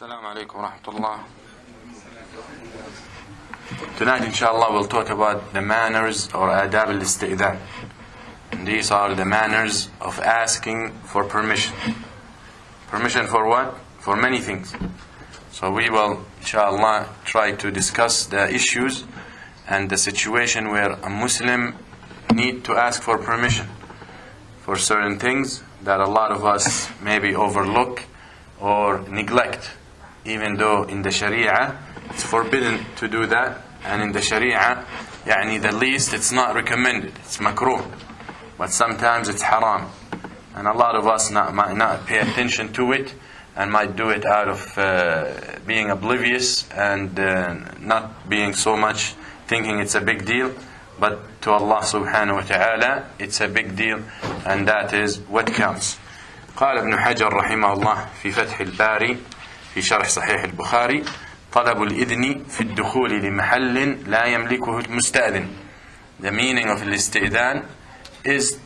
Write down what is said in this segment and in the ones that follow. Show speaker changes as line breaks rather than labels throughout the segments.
Assalamu alaikum wa rahmatullah. Tonight, inshallah, we'll talk about the manners or adab al isti'dan. These are the manners of asking for permission. Permission for what? For many things. So we will, inshallah, try to discuss the issues and the situation where a Muslim need to ask for permission for certain things that a lot of us maybe overlook or neglect even though in the Sharia it's forbidden to do that and in the Sharia يعني the least it's not recommended it's makruh but sometimes it's haram and a lot of us not, might not pay attention to it and might do it out of uh, being oblivious and uh, not being so much thinking it's a big deal but to Allah subhanahu wa ta'ala it's a big deal and that is what counts قال ابن حجر رحمه الله في فتح الباري في شرح صحيح البخاري طلب الإذن في الدخول لمحل لا يملكه المستأذن The meaning of الاستئذان is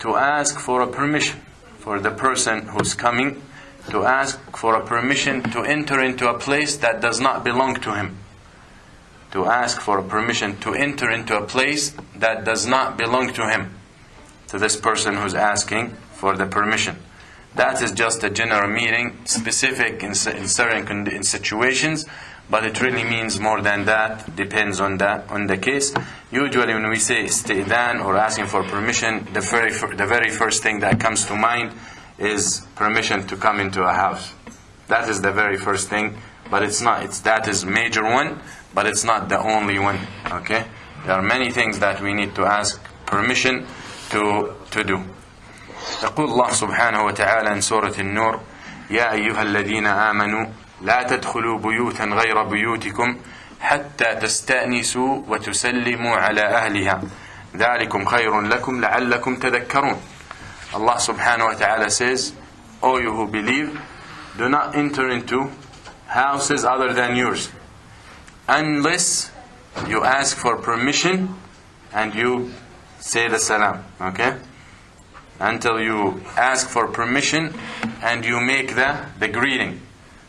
to ask for a permission for the person who's coming to ask for a permission to enter into a place that does not belong to him to ask for a permission to enter into a place that does not belong to him to this person who's asking for the permission that is just a general meaning, specific in, in certain in situations, but it really means more than that. Depends on that on the case. Usually, when we say isti'dan or asking for permission, the very the very first thing that comes to mind is permission to come into a house. That is the very first thing, but it's not. It's that is major one, but it's not the only one. Okay, there are many things that we need to ask permission to to do. يقول الله سبحانه وتعالى ان سورة النور يا أيها الذين آمنوا لا تدخلوا بيوتا غير بيوتكم حتى تستأنسوا وتسلموا على أهلها. ذلكم خير لكم لعلكم تذكرون. الله سبحانه وتعالى says O you who believe do not enter into houses other than yours. Unless you ask for permission and you say the salam. Okay? until you ask for permission and you make the, the greeting.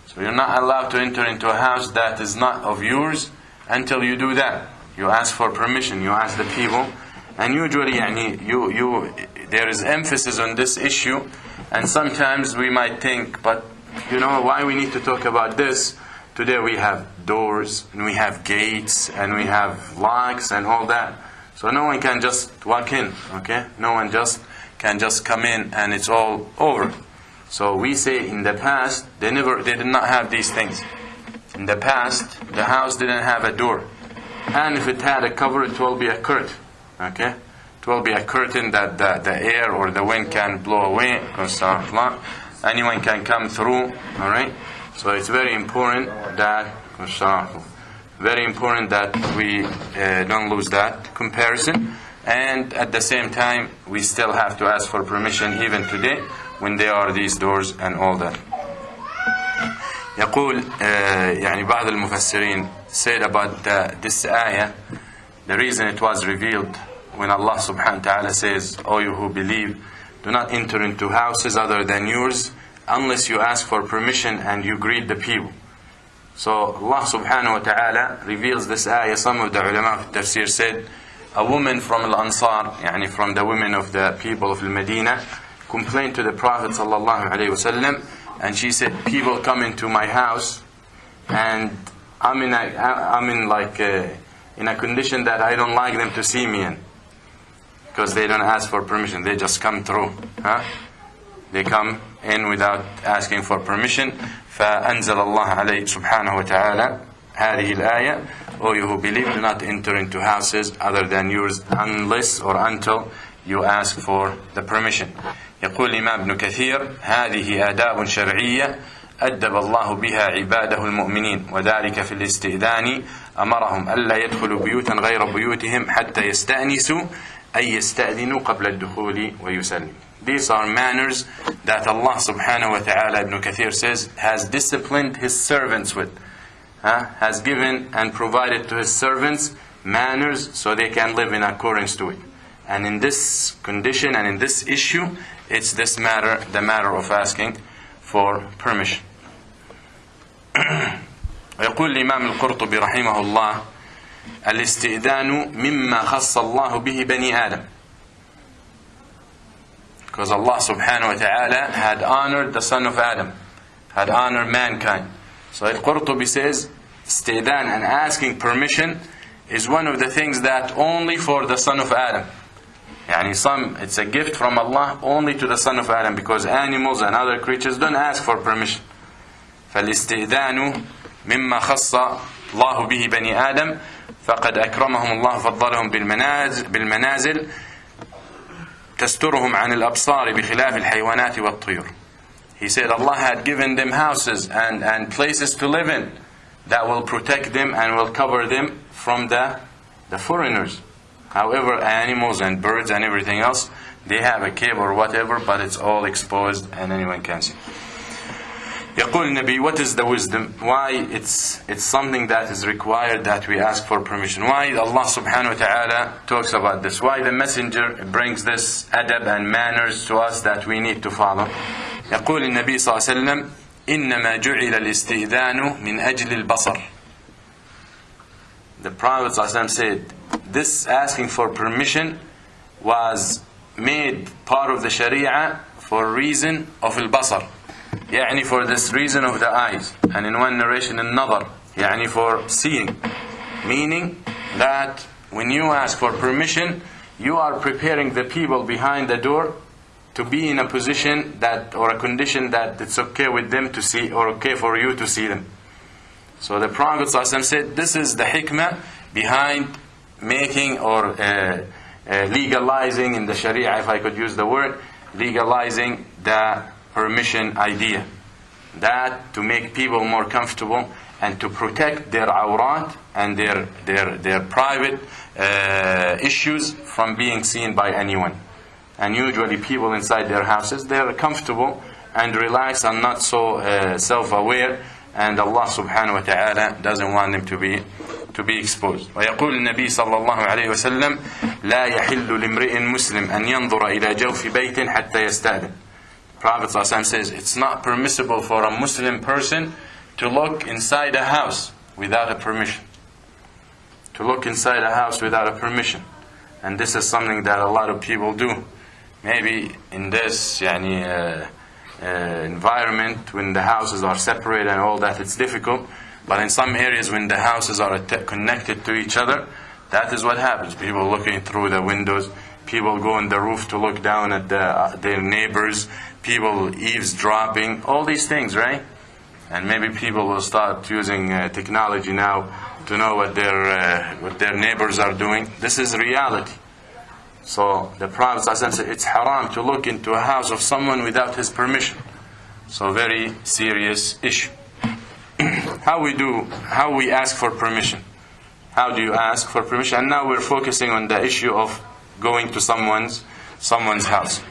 So you're not allowed to enter into a house that is not of yours until you do that. You ask for permission, you ask the people. And usually يعني, you, you, there is emphasis on this issue and sometimes we might think, but you know why we need to talk about this? Today we have doors and we have gates and we have locks and all that. So no one can just walk in, okay? No one just can just come in and it's all over. So we say in the past they never they did not have these things. In the past the house didn't have a door. And if it had a cover it will be a curtain. Okay? It will be a curtain that the, the air or the wind can blow away. Anyone can come through. Alright? So it's very important that very important that we uh, don't lose that comparison and at the same time we still have to ask for permission even today when there are these doors and all that يقول يعني بعض المفسرين said about the, this ayah the reason it was revealed when Allah subhanahu wa ta'ala says O you who believe do not enter into houses other than yours unless you ask for permission and you greet the people so Allah subhanahu wa ta'ala reveals this ayah some of the ulama of tafsir said a woman from Al-Ansar, يعني from the women of the people of Medina, complained to the Prophet sallallahu alaihi wasallam, and she said, "People come into my house, and I'm in, a, I'm in like a, in a condition that I don't like them to see me in, because they don't ask for permission. They just come through, huh? They come in without asking for permission. فأنزل الله عليه سبحانه وتعالى هذه الآية O you who believe, do not enter into houses other than yours unless or until you ask for the permission. يقول الإمام ابن كثير هذه آداب شرعية أدب الله بها عباده المؤمنين وذلك في الاستئذان أمرهم ألا يدخلوا بيوتا غير بيوتهم حتى يستأنسوا أي يستأذنوا قبل الدخول ويسلموا. These are manners that Allah subhanahu wa ta'ala, Ibn Kathir says, has disciplined His servants with. uh, has given and provided to his servants manners so they can live in accordance to it. And in this condition and in this issue, it's this matter, the matter of asking for permission. ويقول الإمام القرطبي رحمه الله الاستئذان مما خص الله به بني آدم because Allah subhanahu wa ta'ala had honored the son of Adam had honored mankind so Al-Qurtubi says استئذان and asking permission is one of the things that only for the son of Adam يعني some it's a gift from Allah only to the son of Adam because animals and other creatures don't ask for permission فالاستئذان مما خص الله به بني آدم فقد أكرمهم الله فضلهم بالمنازل تسترهم عن الأبصار بخلاف الحيوانات والطيور He said Allah had given them houses and, and places to live in that will protect them and will cover them from the, the foreigners. However, animals and birds and everything else, they have a cave or whatever, but it's all exposed and anyone can see. يقول النبي what is the wisdom why it's it's something that is required that we ask for permission why Allah subhanahu wa ta'ala talks about this why the messenger brings this adab and manners to us that we need to follow يقول النبي صلى الله عليه وسلم إنما جعل الاستئذان من أجل البصر the Prophet صلى الله عليه وسلم said this asking for permission was made part of the Sharia for reason of البصر يعني for this reason of the eyes and in one narration النظر يعني for seeing meaning that when you ask for permission you are preparing the people behind the door to be in a position that or a condition that it's okay with them to see or okay for you to see them so the Prophet said this is the hikmah behind making or uh, uh, legalizing in the Sharia if I could use the word legalizing the permission idea. That to make people more comfortable and to protect their awrat and their, their, their private uh, issues from being seen by anyone And usually people inside their houses, they're comfortable and relaxed and not so uh, self-aware and Allah subhanahu wa ta'ala doesn't want them to be to be exposed ويقول النبي صلى الله عليه وسلم لا يحل لامرئ مسلم أن ينظر إلى جوف بيت حتى يستأذن Prophet ﷺ says it's not permissible for a Muslim person to look inside a house without a permission. To look inside a house without a permission. And this is something that a lot of people do. Maybe in this yani, uh, uh, environment, when the houses are separated and all that, it's difficult. But in some areas, when the houses are connected to each other, that is what happens. People looking through the windows, people go on the roof to look down at the, uh, their neighbors people eavesdropping, all these things, right? And maybe people will start using uh, technology now to know what their uh, what their neighbors are doing. This is reality. So the Prophet said, it's haram to look into a house of someone without his permission. So very serious issue. how we do, how we ask for permission. How do you ask for permission? And now we're focusing on the issue of going to someone's someone's house.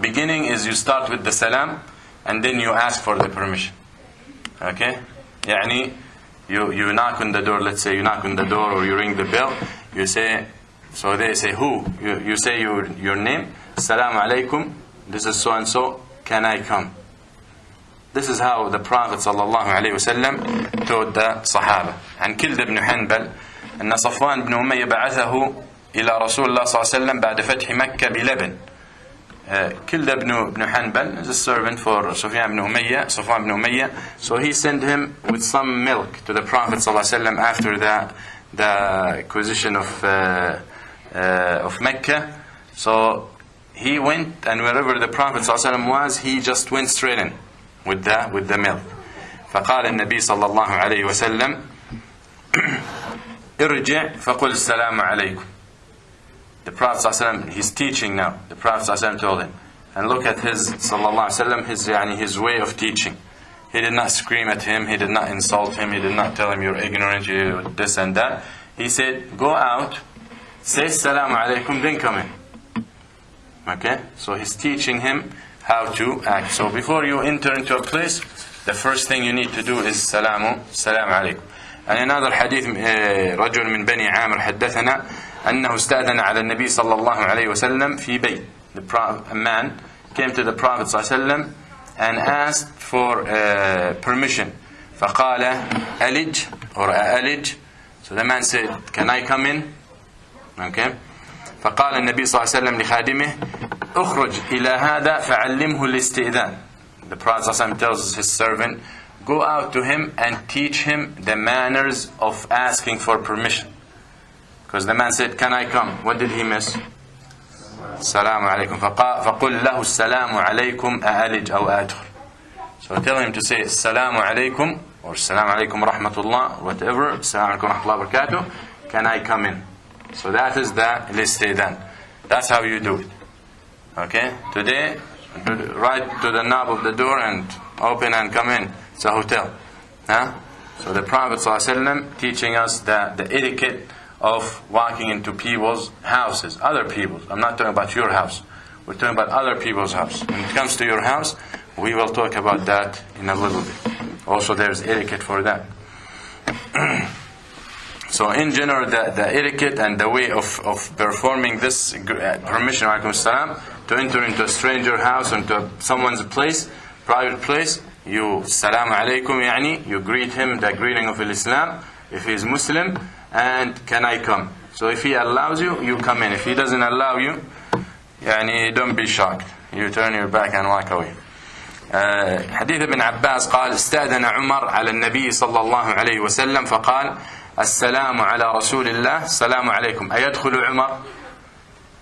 Beginning is you start with the salam and then you ask for the permission. Okay? Yani you, you knock on the door, let's say you knock on the door or you ring the bell, you say so they say, who? You, you say your, your name. Salam alaikum. This is so and so. Can I come? This is how the Prophet ﷺ told the Sahaba. And Kalada Ibn Hanbal. And صفوان بن أمية بعثه إلى the الله صلى الله عليه وسلم بعد فتح Uh, Kalada ibn, ibn Hanbal is a servant for Sufyan ibn Umayyah, Safwan ibn Umayyah. So he sent him with some milk to the Prophet ﷺ after the, the acquisition of uh, uh, of Mecca. So he went, and wherever the Prophet ﷺ was, he just went straight in with the, with the milk. فقال النبي صلى الله عليه وسلم ارجع فقل السلام عليكم the Prophet ﷺ, he's teaching now. The Prophet ﷺ told him. And look at his, sallallahu alayhi his, yani, his way of teaching. He did not scream at him, he did not insult him, he did not tell him you're ignorant, you're this and that. He said, go out, say salamu alaykum, then come in. Okay? So he's teaching him how to act. So before you enter into a place, the first thing you need to do is salamu, salamu alaykum. And another hadith, رجل من بني عامر حدثنا أنه استأذن على النبي صلى الله عليه وسلم في بيت a man came to the Prophet صلى الله عليه وسلم and asked for uh, permission فقال ألج or ألج so the man said can I come in فقال النبي صلى الله عليه وسلم لخادمه اخرج إلى هذا فعلمه الاستئذان. The Prophet صلى الله عليه وسلم tells his servant go out to him and teach him the manners of asking for permission. Because the man said can I come? What did he miss? السلام عليكم فقل له السلام عليكم أألج أو أدخل So tell him to say السلام عليكم or السلام عليكم ورحمة الله whatever. السلام عليكم ورحمة الله وبركاته can I come in? So that is the listeden. That's how you do it. Okay? Today, right to the knob of the door and open and come in. It's a hotel. Huh? So the Prophet ﷺ teaching us the, the etiquette of walking into people's houses, other people's. I'm not talking about your house. We're talking about other people's house. When it comes to your house, we will talk about that in a little bit. Also, there's etiquette for that. so in general, the, the etiquette and the way of, of performing this uh, permission alaikum salam, to enter into a stranger house or into someone's place, private place, you salam alaikum yani, you greet him the greeting of Islam, if he is Muslim, and can I come? So if he allows you, you come in. If he doesn't allow you, yani, don't be shocked. You turn your back and walk away. آه، حديث ابن عباس قال استأذن عمر على النبي صلى الله عليه وسلم فقال Assalamu ala Rasulillah, Assalamu alaykum. Ayadkhulu Umar?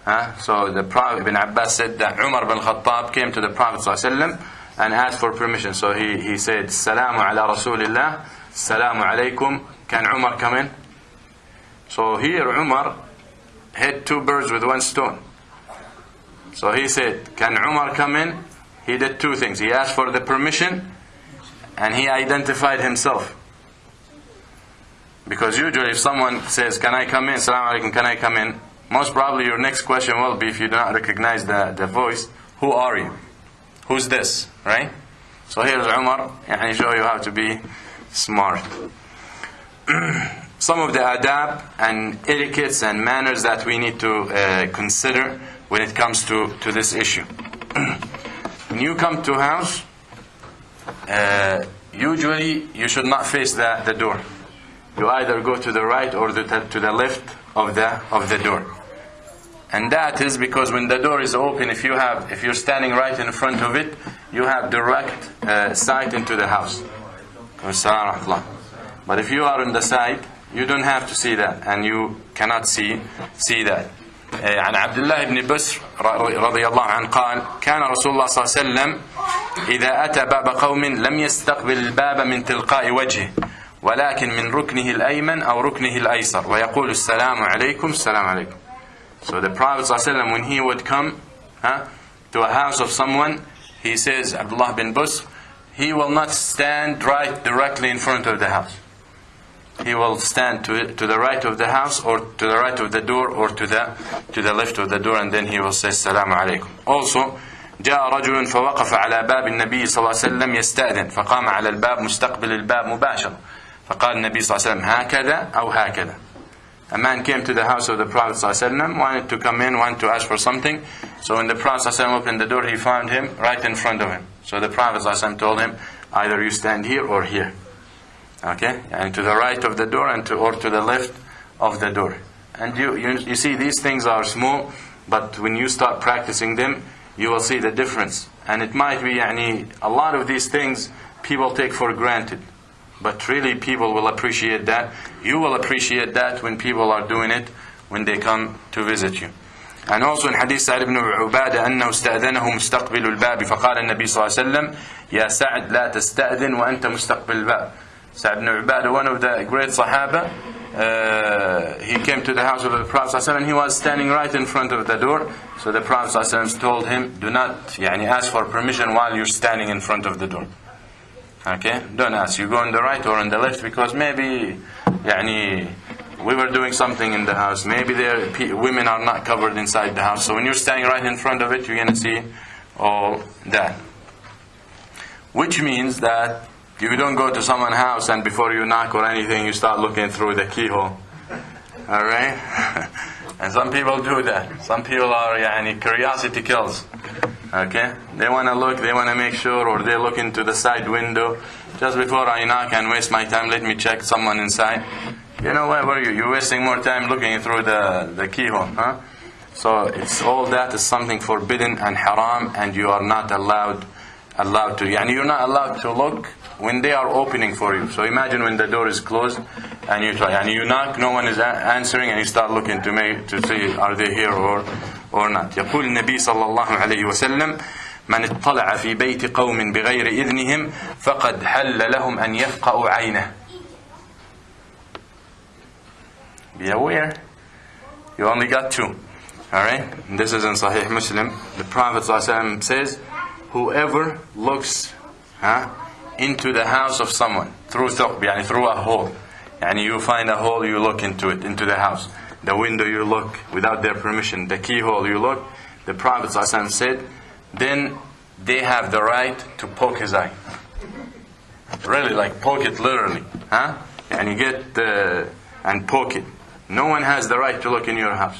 Huh? So the Prophet Ibn Abbas said that Umar bin Khattab came to the Prophet ﷺ and asked for permission. So he, he said, السلام على رسول الله Salamu alaykum. Can Umar come in? So here Umar hit two birds with one stone. So he said, Can Umar come in? He did two things. He asked for the permission and he identified himself. Because usually if someone says, Can I come in? salam alaikum, can I come in? Most probably your next question will be if you do not recognize the, the voice, Who are you? Who's this? Right? So here's Umar, and he show you how to be smart. Some of the adab and etiquettes and manners that we need to uh, consider when it comes to, to this issue. when you come to house, uh, usually you should not face the, the door You either go to the right or the, to the left of the of the door. And that is because when the door is open, if you have if you're standing right in front of it, you have direct uh, sight into the house. But if you are on the side, you don't have to see that, and you cannot see see that. عن عبد الله بن بسر رضي الله عنه قال كان رسول الله صلى الله عليه وسلم إذا أتى باب قوم لم يستقبل الباب من تلقاء وجهه ولكن من ركنه الأيمن أو ركنه الأيسر. ويقول السلام عليكم السلام عليكم. So the Prophet ﷺ when he would come huh, to a house of someone he says Abdullah bin Busr he will not stand right directly in front of the house. He will stand to, to the right of the house or to the right of the door or to the to the left of the door and then he will say السلام عليكم also جاء رجل فوقف على باب النبي صلى الله عليه وسلم يستأذن. فقام على الباب مستقبل الباب مباشرة. فقال النبي صلى الله عليه وسلم هكذا أو هكذا A man came to the house of the Prophet ﷺ, wanted to come in, wanted to ask for something. So when the Prophet ﷺ opened the door, he found him right in front of him. So the Prophet ﷺ told him, either you stand here or here. Okay? And to the right of the door and to, or to the left of the door. And you, you, you see, these things are small, but when you start practicing them, you will see the difference. And it might be, yani, a lot of these things people take for granted. But really, people will appreciate that. You will appreciate that when people are doing it when they come to visit you. And also in Hadith Sa'd ibn Ubadah أنه استأذنه مستقبل الباب فقال النبي صلى الله عليه وسلم يا سعد لا تستأذن وأنت مستقبل الباب Sa'd ibn Ubadah, one of the great Sahaba, uh, he came to the house of the Prophet ﷺ and he was standing right in front of the door. So the Prophet ﷺ told him, do not yani, ask for permission while you're standing in front of the door. Okay? Don't ask. You go on the right or on the left because maybe يعني, we were doing something in the house. Maybe there women are not covered inside the house. So when you're standing right in front of it, you're going to see all that. Which means that you don't go to someone's house and before you knock or anything, you start looking through the keyhole. Alright? and some people do that. Some people are, yani, curiosity kills. Okay? They want to look, they want to make sure, or they look into the side window. Just before I knock and waste my time, let me check someone inside. You know, where were you? You're wasting more time looking through the, the keyhole, huh? So it's all that is something forbidden and haram, and you are not allowed allowed to. And you're not allowed to look when they are opening for you. So imagine when the door is closed and you try and you knock, no one is a- answering, and you start looking to make to see are they here or or not. يقول النبي صلى الله عليه وسلم من اطلع في بيت قوم بغير إذنهم فقد حل لهم أن يفقأوا عينه. Be aware. You only got two. Alright? This is in Sahih Muslim. The Prophet ﷺ says, Whoever looks huh, Into the house of someone through thuqb, yani through a hole. Yani you find a hole, you look into it, into the house. The window you look without their permission. The keyhole you look. The Prophet ﷺ said, then they have the right to poke his eye. Really, like poke it literally. Huh? And you get the, and poke it. No one has the right to look in your house.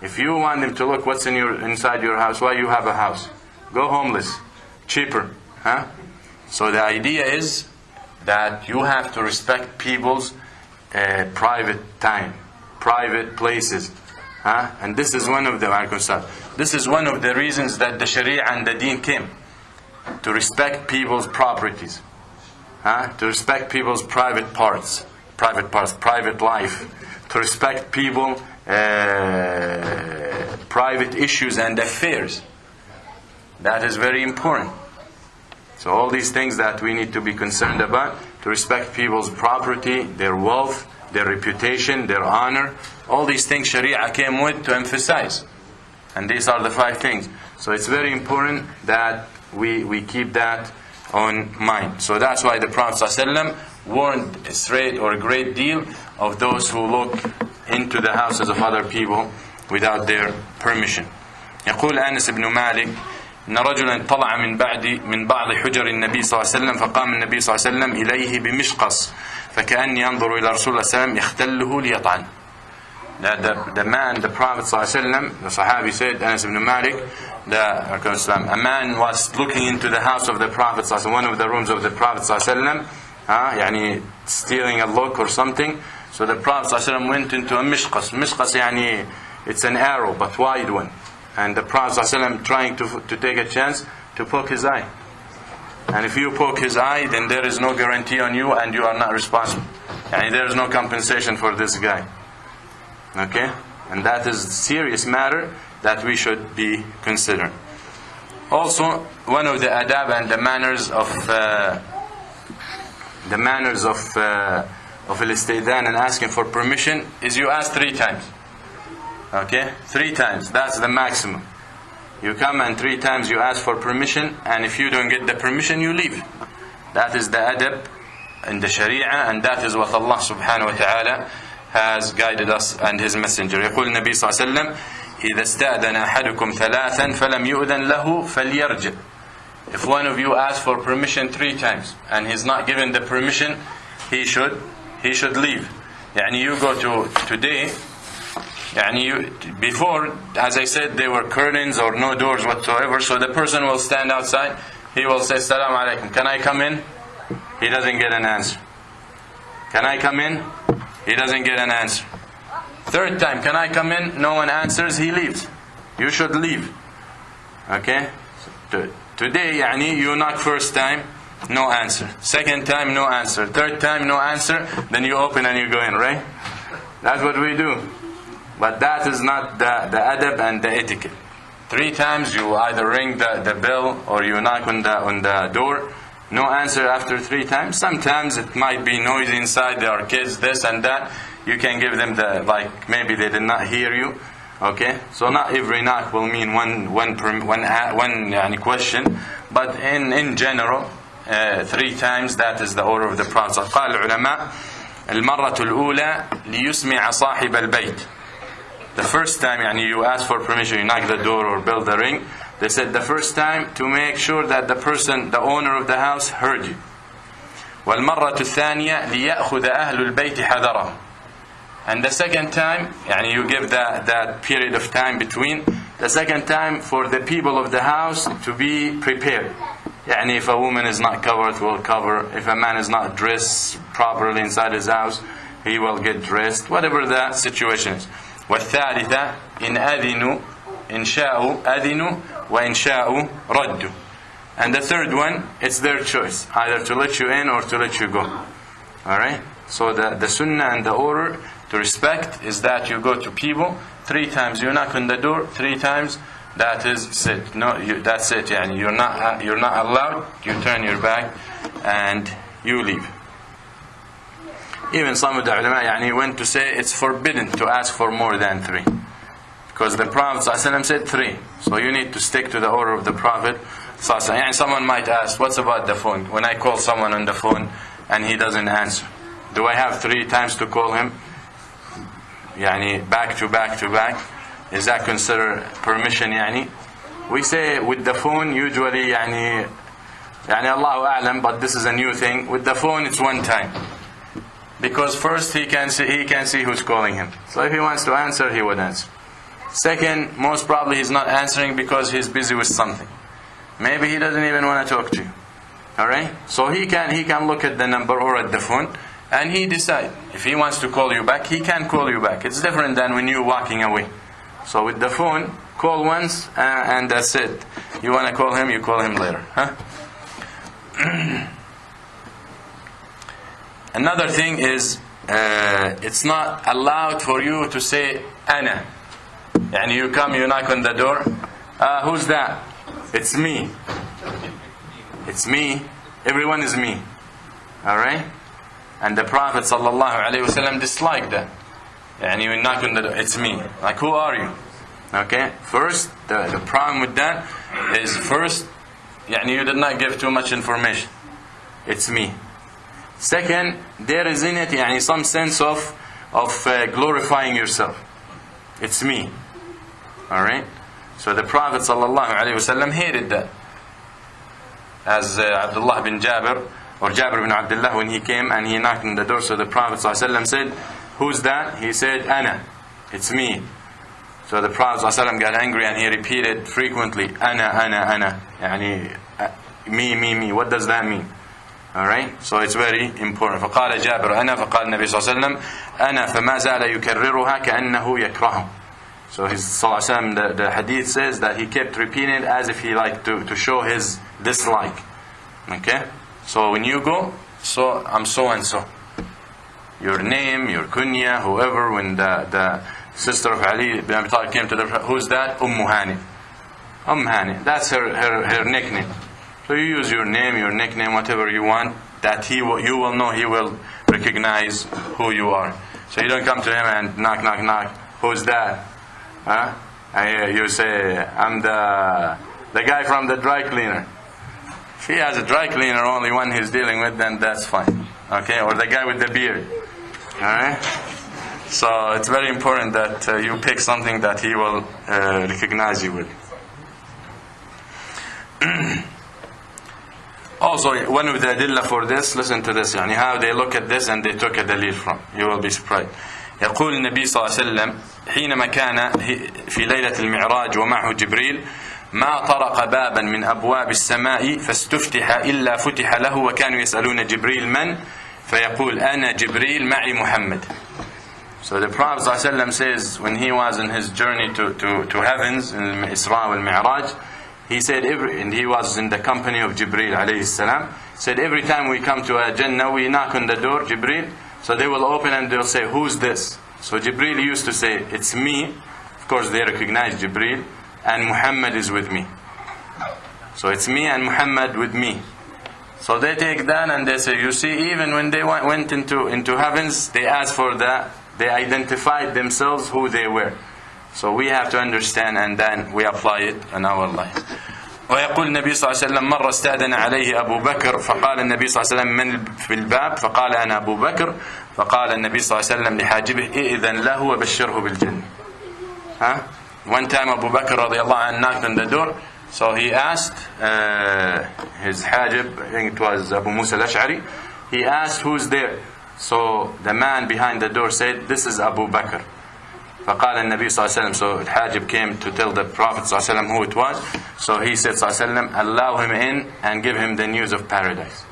If you want them to look what's in your inside your house, why you have a house? Go homeless. Cheaper. Huh? So the idea is that you have to respect people's uh, private time, private places. Huh? And this is one of the. This is one of the reasons that the Sharia and the Deen came. To respect people's properties. Huh? To respect people's private parts, private parts, private life. To respect people uh, private issues and affairs. That is very important. So all these things that we need to be concerned about, to respect people's property, their wealth, their reputation, their honor, all these things Sharia came with to emphasize. And these are the five things. So it's very important that we, we keep that on mind. So that's why the Prophet ﷺ warned straight or a great deal of those who look into the houses of other people without their permission. يقول أنس بن مالك إن رجلا طلع من بعد من بعض حجر النبي صلى الله عليه وسلم فقام النبي صلى الله عليه وسلم إليه بمشقص فكأني ينظر إلى رسول الله صلى الله عليه وسلم يختله ليطعن the, the man, the Prophet ﷺ, the Sahabi said, Anas ibn Malik, the, a man was looking into the house of the Prophet ﷺ, one of the rooms of the Prophet ﷺ, uh, yani stealing a look or something. So the Prophet ﷺ went into a mishqas. Mishqas, yani, it's an arrow, but wide one. And the Prophet ﷺ trying to, to take a chance to poke his eye. And if you poke his eye, then there is no guarantee on you and you are not responsible. And there is no compensation for this guy. Okay? And that is a serious matter that we should be considering. Also, one of the adab and the manners of uh, the manners of uh, of al-istidhan and asking for permission is you ask three times. Okay? Three times. That's the maximum. You come and three times you ask for permission, and if you don't get the permission, you leave. That is the adab in the Sharia, and that is what Allah subhanahu wa ta'ala has guided us and His Messenger. يقول النبي صلى الله عليه وسلم إذا استأذن أحدكم ثلاثا فلم يؤذن له فليرجع If one of you asks for permission three times and he's not given the permission, he should he should leave. يعني you go to today and you, before, as I said, there were curtains or no doors whatsoever, so the person will stand outside, he will say, Salam alaikum, can I come in? He doesn't get an answer. Can I come in? He doesn't get an answer. Third time, can I come in? No one answers, he leaves. You should leave. Okay? Today, yani, you knock first time, no answer. Second time, no answer. Third time, no answer. Then you open and you go in, right? That's what we do. But that is not the, the adab and the etiquette. Three times you either ring the, the bell or you knock on the, on the door. No answer after three times. Sometimes it might be noisy inside. There are kids, this and that. You can give them the, like, maybe they did not hear you. Okay? So not every knock will mean one, one, one, one yani, question. But in, in general, uh, three times, that is the order of the Prophet. قال العلماء المرة الأولى ليسمع صاحب البيت the first time يعني you ask for permission, you knock the door or bell the ring, they said the first time to make sure that the person, the owner of the house heard you. والمرة الثانية ليأخذ أهل البيت حذرهم. And the second time, يعني you give that, that period of time between The second time for the people of the house to be prepared. يعني if a woman is not covered, will cover. If a man is not dressed properly inside his house, he will get dressed. Whatever the situation is. والثالثة إن أذنوا إن شاءوا أذنوا وإن شاءوا ردوا. And the third one, it's their choice, either to let you in or to let you go. Alright? So the, the sunnah and the order to respect is that you go to people, three times you knock on the door, three times that is sit. No, you, that's it. Yani you're not uh, you're not allowed. You turn your back and you leave. Even some of the ulama yani went to say it's forbidden to ask for more than three. Because the Prophet ﷺ said three. So you need to stick to the order of the Prophet. ﷺ. Someone might ask, what's about the phone? When I call someone on the phone and he doesn't answer, do I have three times to call him? Yani back to back to back. Is that considered permission yani? We say with the phone usually yani يعني الله أعلم but this is a new thing with the phone it's one time because first he can see he can see who's calling him. So if he wants to answer he would answer. Second most probably he's not answering because he's busy with something. Maybe he doesn't even want to talk to you. All right so he can he can look at the number or at the phone and he decide. If he wants to call you back he can call you back. It's different than when you're walking away. So with the phone call once uh, and that's it. You want to call him you call him later huh Another thing is, uh, it's not allowed for you to say "ana." And you come, you knock on the door. Uh, who's that? It's me. It's me. Everyone is me. All right. And the Prophet sallallahu alaihi wasallam disliked that. And you knock on the door. It's me. Like who are you? Okay. First, the, the problem with that is first, يعني you did not give too much information. It's me. Second, there is in it يعني some sense of of uh, glorifying yourself. It's me. All right. So the Prophet sallallahu alaihi wasallam hated that. As uh, Abdullah bin Jabir or Jabir bin Abdullah when he came and he knocked on the door, so the Prophet sallallahu alaihi wasallam said, "Who's that?" He said, "Ana." It's me. So the Prophet ﷺ got angry and he repeated frequently, "Ana, ana, ana." يعني uh, me, me, me. What does that mean? Alright? So it's very important. فقال جابر أنا فقال النبي صلى الله عليه وسلم أنا فما زال يكررها كأنه يكره. So his صلى الله عليه وسلم, the, the hadith says that he kept repeating it as if he liked to, to show his dislike. Okay? So when you go, so I'm so and so. Your name, your kunya, whoever, when the, the sister of Ali bin Abi Talib came to the who's that? Umm Hani. Umm Hani. That's her, her, her nickname. So you use your name, your nickname, whatever you want, that he will, you will know, he will recognize who you are. So you don't come to him and knock, knock, knock. Who's that? Huh? And you say, I'm the the guy from the dry cleaner. If he has a dry cleaner, only one he's dealing with, then that's fine. Okay? Or the guy with the beard. Alright? So it's very important that uh, you pick something that he will uh, recognize you with. Also, one of the adilla for this, listen to this, يعني how they look at this and they took a dalil from. You will be surprised. يقول النبي صلى الله عليه وسلم حينما كان في ليلة المعراج ومعه جبريل ما طرق بابا من أبواب السماء فاستفتح إلا فتح له وكانوا يسألون جبريل من فيقول أنا جبريل معي محمد So the Prophet ﷺ says when he was in his journey to, to, to heavens in Isra wal Mi'raj he said every and he was in the company of Jibril alayhi salam said every time we come to a Jannah we knock on the door Jibril so they will open and they'll say who's this? So Jibril used to say it's me. Of course they recognize Jibril and Muhammad is with me. So it's me and Muhammad with me. So they take that and they say you see even when they went into into heavens they asked for that they identified themselves who they were So we have to understand and then we apply it in our life. ويقول النبي صلى الله عليه وسلم مرة استأذن عليه أبو بكر فقال النبي صلى الله عليه وسلم من في الباب فقال أنا أبو بكر فقال النبي صلى الله عليه وسلم لحاجبه إذن له وبشره بالجنة ها One time Abu Bakr رضي الله عنه knocked on the door so he asked uh, his hajib I think it was Abu Musa al-Ash'ari he asked who's there so the man behind the door said this is Abu Bakr فقال النبي صلى الله عليه وسلم so Hajib came to tell the Prophet صلى الله عليه وسلم who it was so he said صلى الله عليه وسلم allow him in and give him the news of paradise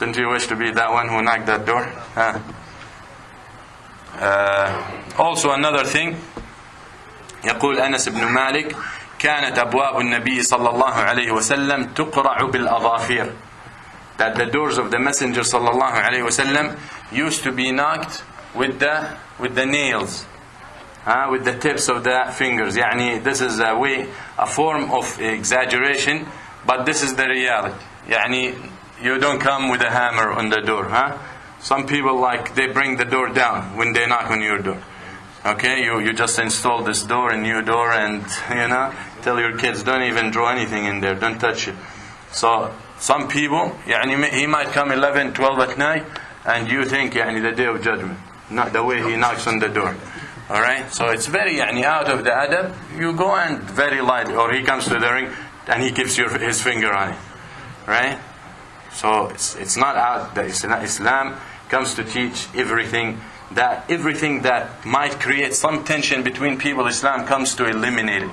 didn't you wish to be that one who knocked that door huh? uh, also another thing يقول أنس بن مالك كانت أبواب النبي صلى الله عليه وسلم تقرع بالأظافير that the doors of the messenger صلى الله عليه وسلم used to be knocked with the with the nails uh, with the tips of the fingers يعني this is a way a form of exaggeration but this is the reality يعني you don't come with a hammer on the door huh? some people like they bring the door down when they knock on your door okay you, you just install this door a new door and you know tell your kids don't even draw anything in there don't touch it so some people يعني he might come 11 12 at night and you think يعني the day of judgment not the way he knocks on the door All right, so it's very yani, out of the adab. You go and very light, or he comes to the ring and he gives you his finger on it, right? So it's, it's not out that Islam comes to teach everything that everything that might create some tension between people. Islam comes to eliminate it.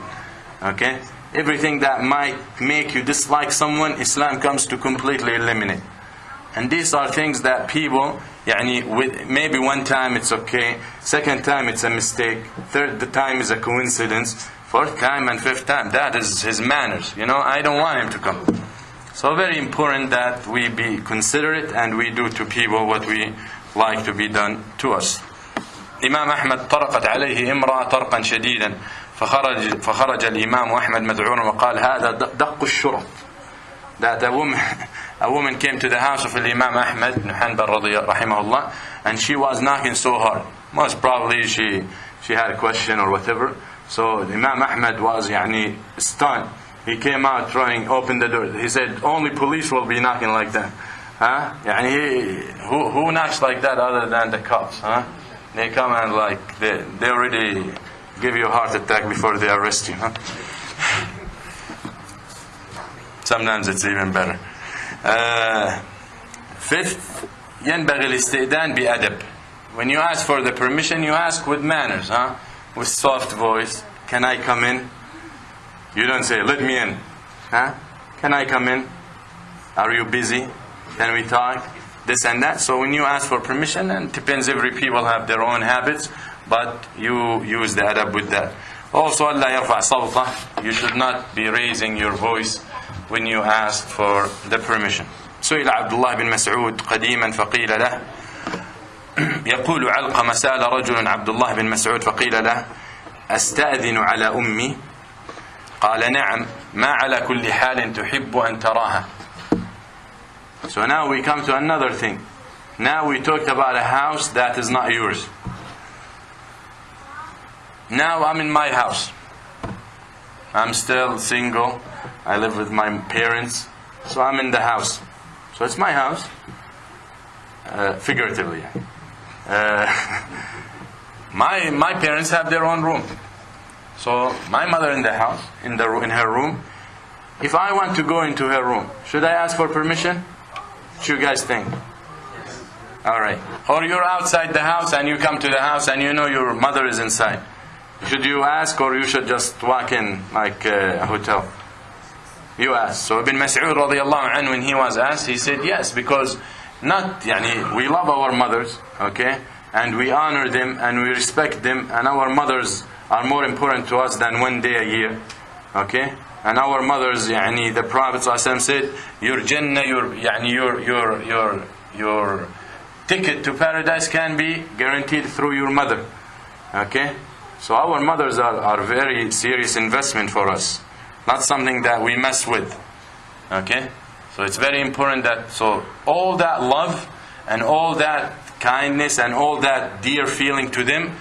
Okay, everything that might make you dislike someone, Islam comes to completely eliminate. And these are things that people يعني with, maybe one time it's okay second time it's a mistake third time is a coincidence fourth time and fifth time that is his manners you know I don't want him to come so very important that we be considerate and we do to people what we like to be done to us إمام أحمد طرقت عليه امرأة طرقا شديدا فخرج فخرج الإمام أحمد مذعورا وقال هذا دق الشرط that a woman, a woman came to the house of Imam Ahmad ibn Hanbal rahimahullah, and she was knocking so hard. Most probably she, she had a question or whatever. So Imam Ahmad was يعني, stunned. He came out trying open the door. He said, only police will be knocking like that. Huh? يعني, he, who, who knocks like that other than the cops? Huh? They come and like, they, they already give you a heart attack before they arrest you. Huh? sometimes it's even better uh, fifth ينبغي الاستئذان بأدب when you ask for the permission you ask with manners huh with soft voice can I come in you don't say let me in huh can I come in are you busy can we talk this and that so when you ask for permission and depends every people have their own habits but you use the adab with that also Allah يرفع صوته you should not be raising your voice when you ask for the permission سئل عبد الله بن مسعود قديما فقيل له يقول علقمة سأل رجل عبد الله بن مسعود فقيل له أستأذن على أمي قال نعم ما على كل حال تحب أن تراها So now we come to another thing. Now we talked about a house that is not yours. Now I'm in my house. I'm still single. I live with my parents. So I'm in the house. So it's my house. Uh, figuratively. Uh, my, my parents have their own room. So my mother in the house, in, the, in her room. If I want to go into her room, should I ask for permission? What you guys think? Alright. Or you're outside the house and you come to the house and you know your mother is inside. Should you ask or you should just walk in like a hotel? You asked. So Ibn Mas'ud radiallahu anhu, when he was asked, he said yes, because not, yani, we love our mothers, okay, and we honor them and we respect them, and our mothers are more important to us than one day a year, okay? And our mothers, yani, the Prophet said, your Jannah, your, yani, your, your, your, your ticket to paradise can be guaranteed through your mother, okay? So our mothers are, are very serious investment for us. Not something that we mess with. Okay? So it's very important that, so all that love and all that kindness and all that dear feeling to them,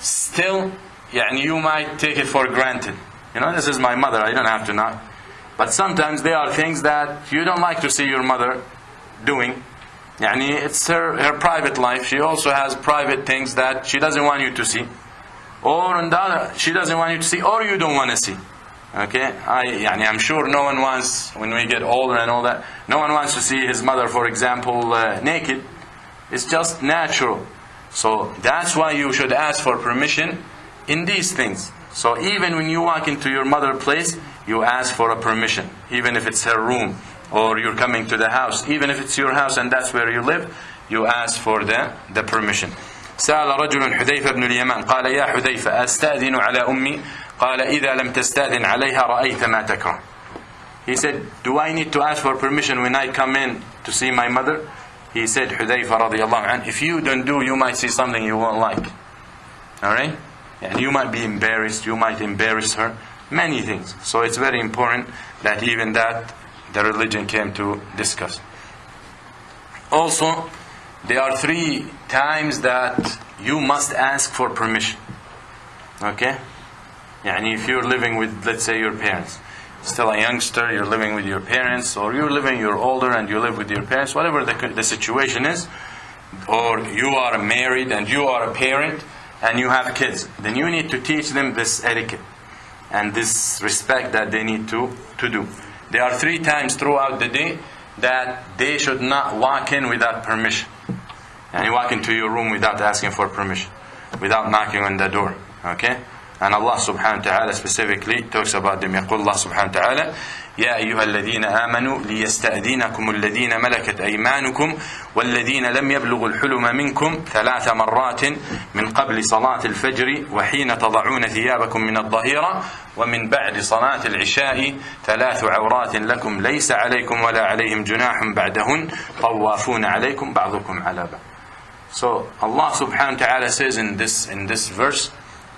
still, yeah, and you might take it for granted. You know, this is my mother, I don't have to not. But sometimes there are things that you don't like to see your mother doing. Yani it's her, her private life. She also has private things that she doesn't want you to see. Or on the other, she doesn't want you to see, or you don't want to see. Okay? I, yani I'm sure no one wants, when we get older and all that, no one wants to see his mother, for example, uh, naked. It's just natural. So that's why you should ask for permission in these things. So even when you walk into your mother place, you ask for a permission, even if it's her room or you're coming to the house, even if it's your house and that's where you live, you ask for the, the permission. سأل رجل حذيفة بن اليمان قال يا حذيفة أستأذن على أمي قال إذا لم تستأذن عليها رأيت ما تكره He said, do I need to ask for permission when I come in to see my mother? He said, حذيفة رضي الله عنه, if you don't do, you might see something you won't like. Alright? And you might be embarrassed, you might embarrass her, many things. So it's very important that even that the religion came to discuss. Also, there are three times that you must ask for permission. Okay? And if you're living with, let's say, your parents, still a youngster, you're living with your parents, or you're living, you're older and you live with your parents, whatever the, the situation is, or you are married and you are a parent and you have kids, then you need to teach them this etiquette and this respect that they need to, to do. There are three times throughout the day that they should not walk in without permission. And you walk into your room without asking for permission, without knocking on the door. Okay? And Allah subhanahu wa ta'ala specifically talks about them. يقول الله سبحانه وتعالى يا أيها الذين آمنوا ليستأذنكم الذين ملكت أيمانكم والذين لم يبلغوا الحلم منكم ثلاث مرات من قبل صلاة الفجر وحين تضعون ثيابكم من الظهيرة ومن بعد صلاة العشاء ثلاث عورات لكم ليس عليكم ولا عليهم جناح بعدهن طوافون عليكم بعضكم على بعض. So Allah subhanahu wa ta'ala says in this in this verse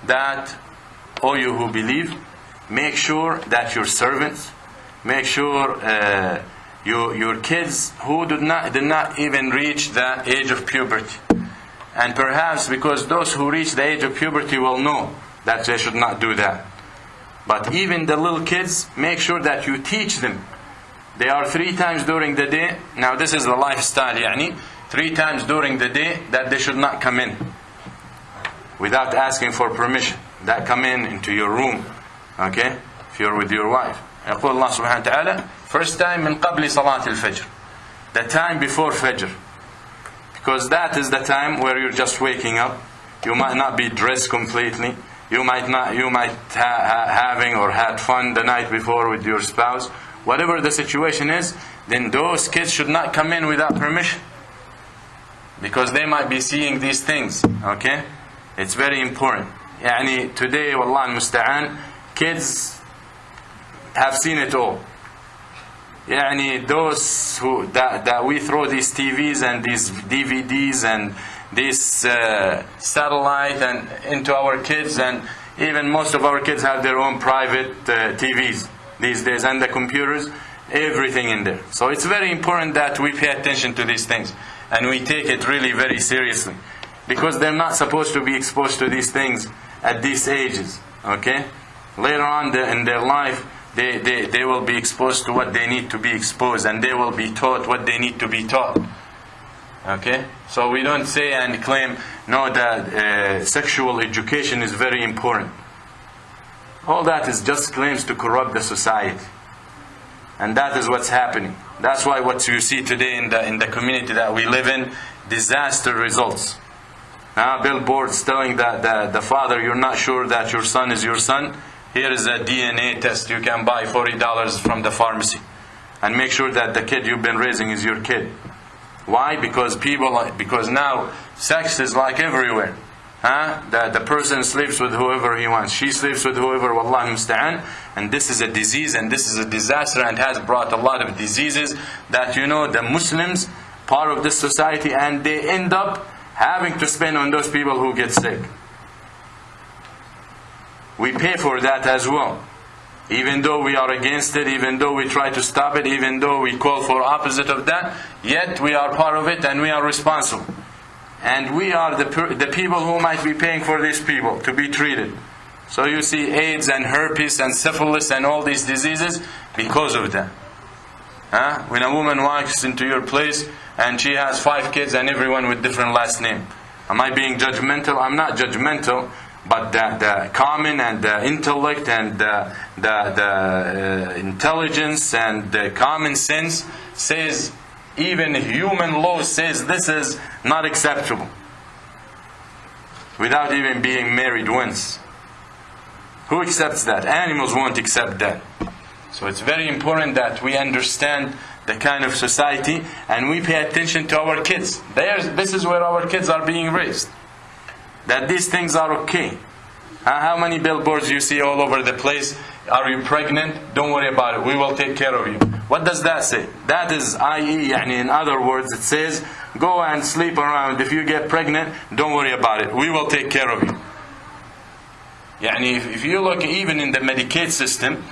that all you who believe make sure that your servants make sure uh, your, your kids who did not, did not even reach the age of puberty. And perhaps because those who reach the age of puberty will know that they should not do that. But even the little kids, make sure that you teach them. They are three times during the day. Now this is the lifestyle, yani. Three times during the day that they should not come in. Without asking for permission That come in into your room. Okay? If you're with your wife. يقول الله سبحانه وتعالى first time من قبل صلاة الفجر the time before Fajr because that is the time where you're just waking up you might not be dressed completely you might not you might ha- ha- having or had fun the night before with your spouse whatever the situation is then those kids should not come in without permission because they might be seeing these things okay it's very important يعني today والله المستعان kids have seen it all. يعني those who that, that we throw these TVs and these DVDs and this uh, satellite and into our kids and even most of our kids have their own private uh, TVs these days and the computers everything in there so it's very important that we pay attention to these things and we take it really very seriously because they're not supposed to be exposed to these things at these ages okay later on in their life they, they, they will be exposed to what they need to be exposed and they will be taught what they need to be taught. Okay? So we don't say and claim, no, that uh, sexual education is very important. All that is just claims to corrupt the society. And that is what's happening. That's why what you see today in the, in the community that we live in, disaster results. Now, billboards telling that the, the father, you're not sure that your son is your son here is a DNA test you can buy $40 from the pharmacy. And make sure that the kid you've been raising is your kid. Why? Because people, because now sex is like everywhere. Huh? The, the person sleeps with whoever he wants. She sleeps with whoever, wallah musta'an. And this is a disease and this is a disaster and has brought a lot of diseases that, you know, the Muslims, part of this society, and they end up having to spend on those people who get sick we pay for that as well. Even though we are against it, even though we try to stop it, even though we call for opposite of that, yet we are part of it and we are responsible. And we are the, the people who might be paying for these people to be treated. So you see AIDS and herpes and syphilis and all these diseases because of that. Huh? When a woman walks into your place and she has five kids and everyone with different last name. Am I being judgmental? I'm not judgmental but the, the common and the intellect and the, the, the uh, intelligence and the common sense says even human law says this is not acceptable without even being married once Who accepts that? Animals won't accept that. So it's very important that we understand the kind of society and we pay attention to our kids. There's, this is where our kids are being raised. That these things are okay. Uh, how many billboards you see all over the place? Are you pregnant? Don't worry about it. We will take care of you. What does that say? That is, i.e., يعني in other words, it says, go and sleep around. If you get pregnant, don't worry about it. We will take care of you. يعني if, if you look even in the Medicaid system,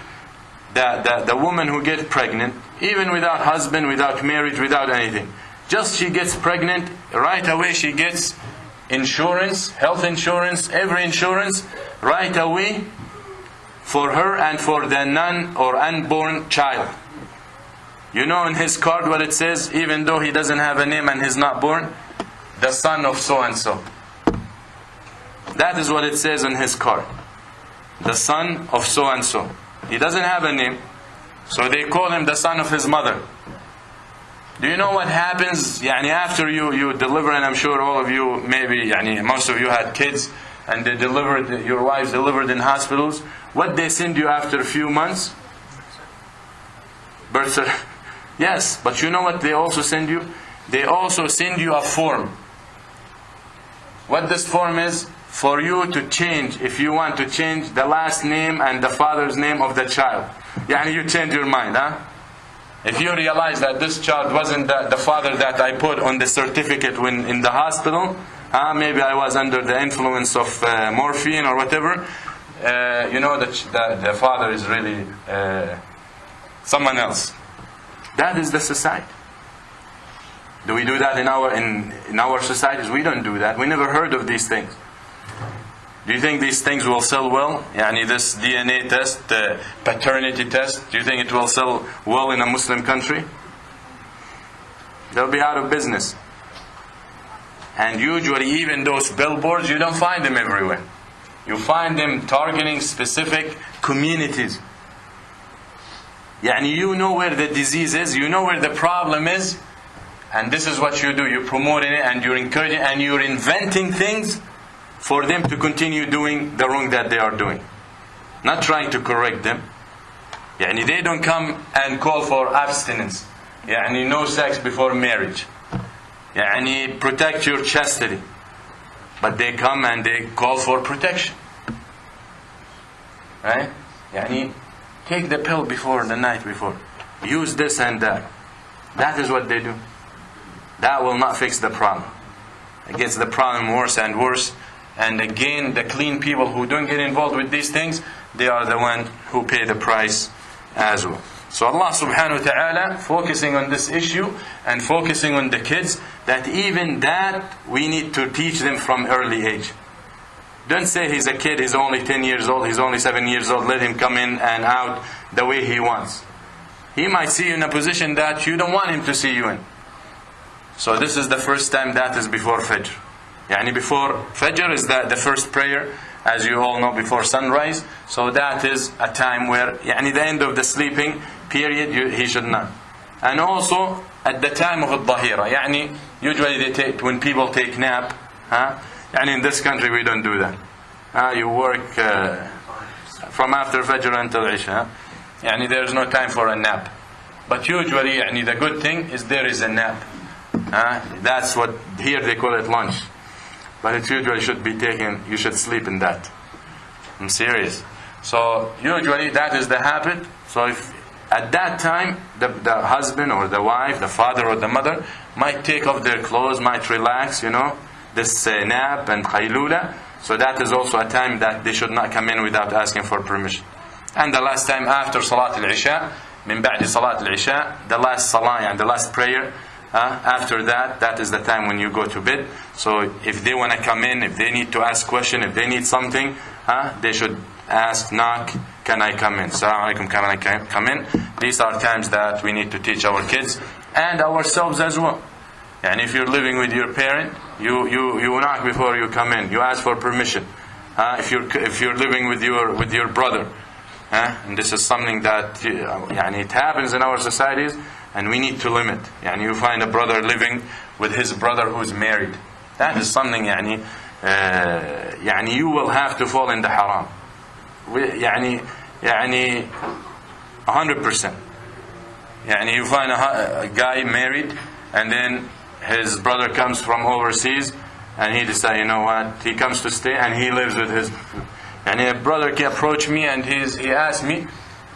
the, the, the woman who gets pregnant, even without husband, without marriage, without anything, just she gets pregnant, right away she gets insurance, health insurance, every insurance, right away for her and for the non or unborn child. You know in his card what it says, even though he doesn't have a name and he's not born? The son of so and so. That is what it says on his card. The son of so and so. He doesn't have a name, so they call him the son of his mother. Do you know what happens يعني after you, you deliver, and I'm sure all of you, maybe يعني most of you had kids, and they delivered, your wives delivered in hospitals. What they send you after a few months? Birth certificate. Yes, but you know what they also send you? They also send you a form. What this form is? For you to change, if you want to change the last name and the father's name of the child. Yani you change your mind, huh? If you realize that this child wasn't the, the father that I put on the certificate when in the hospital, huh? maybe I was under the influence of uh, morphine or whatever, uh, you know that the, the father is really uh, someone else. That is the society. Do we do that in our in, in our societies? We don't do that. We never heard of these things. Do you think these things will sell well? Yani this DNA test, the paternity test, do you think it will sell well in a Muslim country? They'll be out of business. And usually even those billboards, you don't find them everywhere. You find them targeting specific communities. Yani you know where the disease is, you know where the problem is, and this is what you do. You're promoting it and you're encouraging and you're inventing things for them to continue doing the wrong that they are doing. Not trying to correct them. Yani they don't come and call for abstinence. Yani no sex before marriage. Yani protect your chastity. But they come and they call for protection. Right? Yani take the pill before the night before. Use this and that. That is what they do. That will not fix the problem. It gets the problem worse and worse. And again, the clean people who don't get involved with these things, they are the ones who pay the price as well. So Allah subhanahu wa ta'ala focusing on this issue and focusing on the kids, that even that we need to teach them from early age. Don't say he's a kid, he's only 10 years old, he's only 7 years old, let him come in and out the way he wants. He might see you in a position that you don't want him to see you in. So this is the first time that is before Fajr. Yani before Fajr is the, the first prayer, as you all know, before sunrise. So that is a time where, yani the end of the sleeping period, you, he should not. And also at the time of al-Dahira. Yani usually they take, when people take nap, huh? And in this country we don't do that. Uh, you work uh, from after Fajr until Isha. Yani there is no time for a nap. But usually yani the good thing is there is a nap. Uh, that's what here they call it lunch. But it usually should be taken, you should sleep in that. I'm serious. So usually that is the habit. So if at that time the, the husband or the wife, the father or the mother might take off their clothes, might relax, you know, this uh, nap and khaylula. So that is also a time that they should not come in without asking for permission. And the last time after Salat al-Isha, min ba'di Salat al-Isha, the last salah and the last prayer, after that, that is the time when you go to bed. So if they want to come in, if they need to ask question, if they need something, they should ask, knock, can I come in? Salaam alaikum, can I come in? These are times that we need to teach our kids and ourselves as well. And if you're living with your parent, you, you, you knock before you come in. You ask for permission. Uh, if, you're, if you're living with your, with your brother, uh, and this is something that uh, it happens in our societies, and we need to limit. يعني you find a brother living with his brother who's married. That is something يعني uh, يعني you will have to fall in the haram. we- يعني يعني 100% يعني you find a, hu- a guy married and then his brother comes from overseas and he decides you know what he comes to stay and he lives with his يعني a brother can approach me and he's, he asked me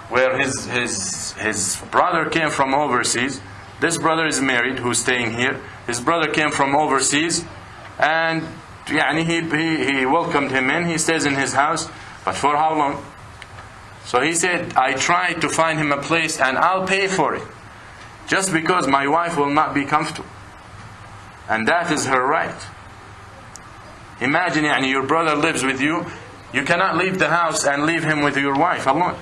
where his, his, his brother came from overseas this brother is married who's staying here his brother came from overseas and يعني he, he, he welcomed him in he stays in his house but for how long so he said, I tried to find him a place and I'll pay for it. Just because my wife will not be comfortable. And that is her right. Imagine يعني, your brother lives with you. You cannot leave the house and leave him with your wife alone.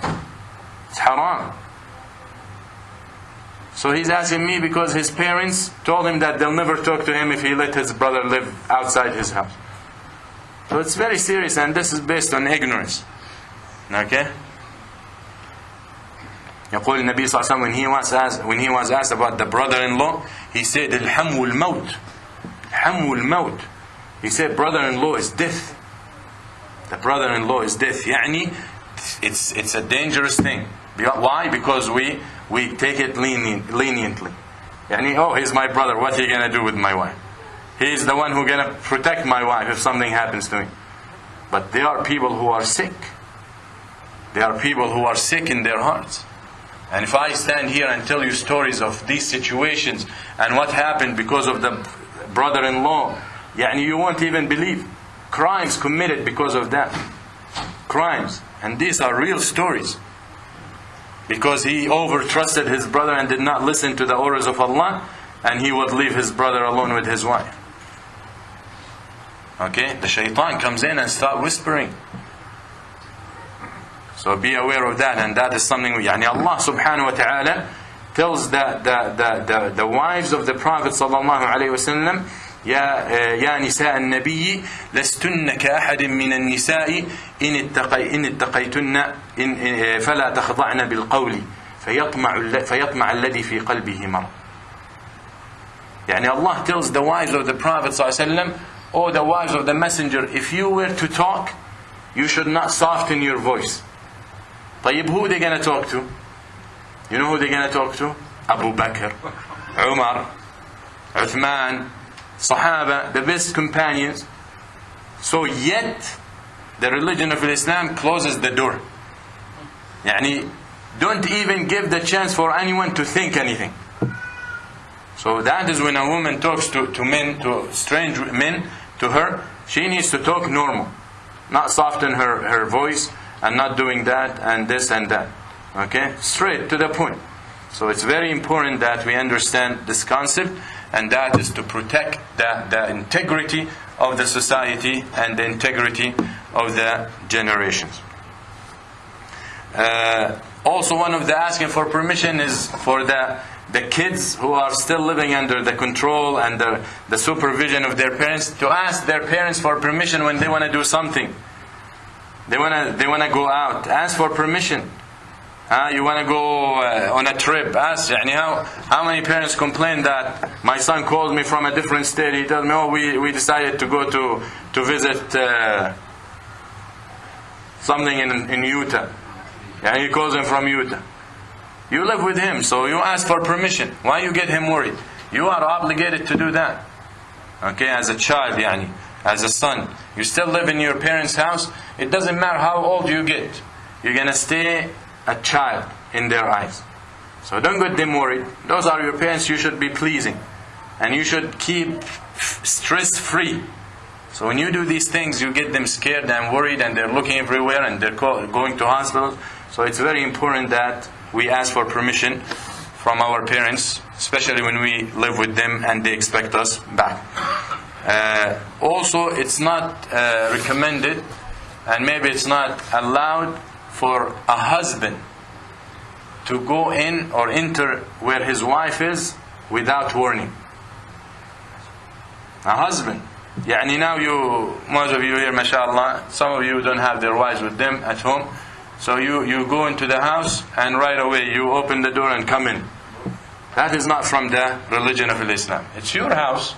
It's haram. So he's asking me because his parents told him that they'll never talk to him if he let his brother live outside his house. So it's very serious and this is based on ignorance. Okay? يقول النبي صلى الله عليه وسلم when he was asked, when he was asked about the brother-in-law he said الحم الموت حم الموت he said brother-in-law is death the brother-in-law is death يعني it's, it's a dangerous thing why? Because we we take it leniently. And oh, he's my brother. What are you gonna do with my wife? He's the one who gonna protect my wife if something happens to me. But there are people who are sick. There are people who are sick in their hearts. And if I stand here and tell you stories of these situations and what happened because of the brother-in-law, yeah, and you won't even believe crimes committed because of that. Crimes, and these are real stories Because he overtrusted his brother and did not listen to the orders of Allah, and he would leave his brother alone with his wife. Okay? The shaitan comes in and start whispering. So be aware of that, and that is something. يعني Allah subhanahu wa taala tells the, the, the, the, the wives of the Prophet صلى الله عليه وسلم يا يا نساء النبي لستن كأحد من النساء إن اتقي إن اتقيتن إن فلا تخضعن بالقول فيطمع فيطمع الذي في قلبه مرض. يعني Allah tells the wives of the Prophet وسلم or the wives of the Messenger, if you were to talk, you should not soften your voice. طيب who they gonna talk to? You know who they gonna talk to? Abu Bakr, Umar, Uthman, Sahaba, the best companions. So yet, the religion of Islam closes the door. Yani, don't even give the chance for anyone to think anything. So that is when a woman talks to, to men, to strange men, to her, she needs to talk normal. Not soften her, her voice and not doing that and this and that. Okay? Straight to the point. So it's very important that we understand this concept and that is to protect the, the integrity of the society and the integrity of the generations. Uh, also one of the asking for permission is for the the kids who are still living under the control and the, the supervision of their parents to ask their parents for permission when they want to do something. They want to they want to go out. Ask for permission. Uh, you want to go uh, on a trip. Ask يعني how, how many parents complain that my son calls me from a different state. He tells me, oh, we, we decided to go to, to visit uh, something in, in Utah. And he calls him from Utah. You live with him, so you ask for permission. Why you get him worried? You are obligated to do that. Okay, as a child, yani, as a son. You still live in your parents' house. It doesn't matter how old you get. You're gonna stay a child in their eyes. So don't get them worried. Those are your parents. You should be pleasing, and you should keep stress free. So when you do these things, you get them scared and worried, and they're looking everywhere, and they're going to hospitals. So it's very important that we ask for permission from our parents, especially when we live with them and they expect us back. Uh, also, it's not uh, recommended, and maybe it's not allowed for a husband to go in or enter where his wife is without warning. A husband. Yani now you, most of you here, mashallah, some of you don't have their wives with them at home. So you, you go into the house and right away you open the door and come in. That is not from the religion of Islam. It's your house.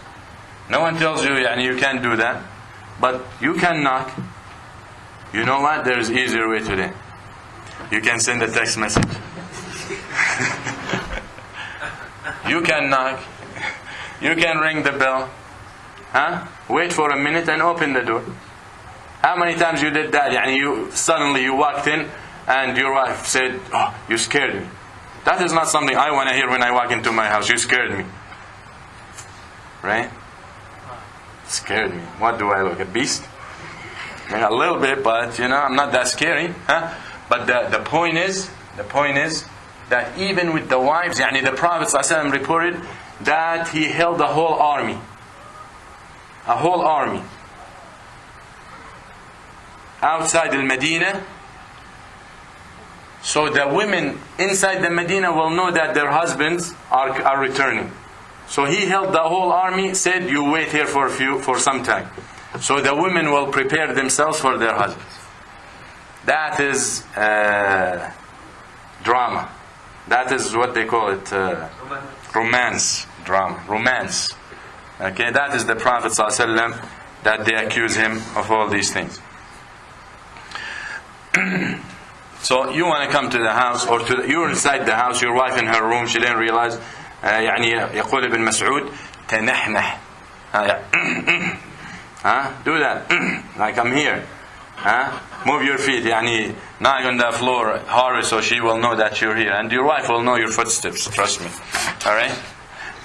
No one tells you yani, you can't do that. But you can knock. You know what? There is easier way today. You can send a text message. you can knock. You can ring the bell. Huh? Wait for a minute and open the door. How many times you did that? Yani you suddenly you walked in and your wife said, "Oh, you scared me." That is not something I want to hear when I walk into my house. You scared me. Right? Scared me. What do I look? A beast? A little bit, but you know, I'm not that scary. Huh? But the, the point is, the point is that even with the wives, yani the Prophet reported that he held the whole army. A whole army. Outside the Medina. So the women inside the Medina will know that their husbands are, are returning. So he held the whole army, said, You wait here for a few for some time. So the women will prepare themselves for their husbands. That is uh, drama. That is what they call it uh, romance. Drama. Romance. Okay, that is the Prophet ﷺ that they accuse him of all these things. so you want to come to the house or to the, you're inside the house, your wife in her room, she didn't realize. Uh, يعني يقول ابن مسعود تنحنح. Huh? Do that. like I'm here. Huh? Move your feet. يعني knock on the floor hard so she will know that you're here. And your wife will know your footsteps. Trust me. Alright?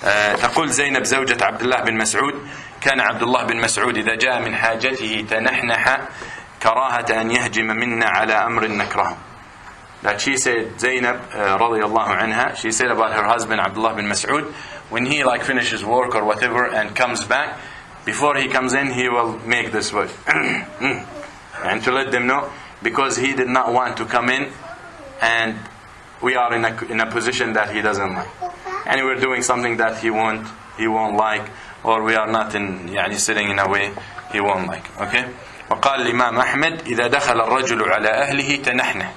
Uh, تقول زينب زوجة عبد الله بن مسعود كان عبد الله بن مسعود إذا جاء من حاجته تنحنح كراهة أن يهجم منا على أمر نكرهه that she said Zainab uh, radiallahu anha she said about her husband Abdullah bin Mas'ud when he like finishes work or whatever and comes back before he comes in he will make this word and to let them know because he did not want to come in and we are in a, in a position that he doesn't like and we're doing something that he won't he won't like or we are not in يعني sitting in a way he won't like okay وقال الإمام أحمد إذا دخل الرجل على أهله تنحنح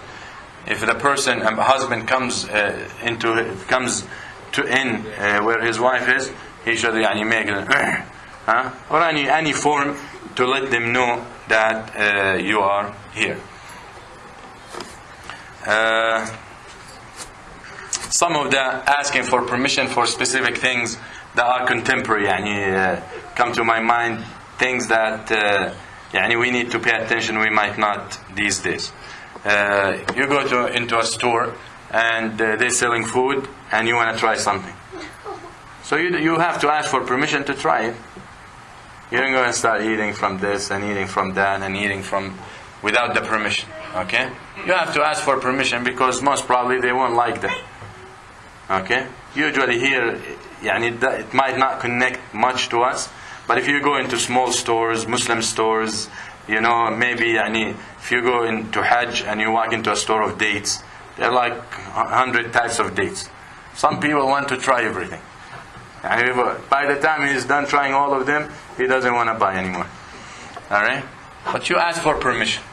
if the person a husband comes uh, into comes to in uh, where his wife is he should يعني make it huh? or any any form to let them know that uh, you are here uh, some of the asking for permission for specific things that are contemporary يعني uh, come to my mind things that uh, يعني we need to pay attention we might not these days uh, you go to into a store and uh, they're selling food and you want to try something so you, you have to ask for permission to try it you don't go and start eating from this and eating from that and eating from without the permission okay you have to ask for permission because most probably they won't like that okay usually here يعني it might not connect much to us but if you go into small stores Muslim stores you know maybe يعني if you go into Hajj and you walk into a store of dates there are like a hundred types of dates some people want to try everything and by the time he's done trying all of them he doesn't want to buy anymore alright but you ask for permission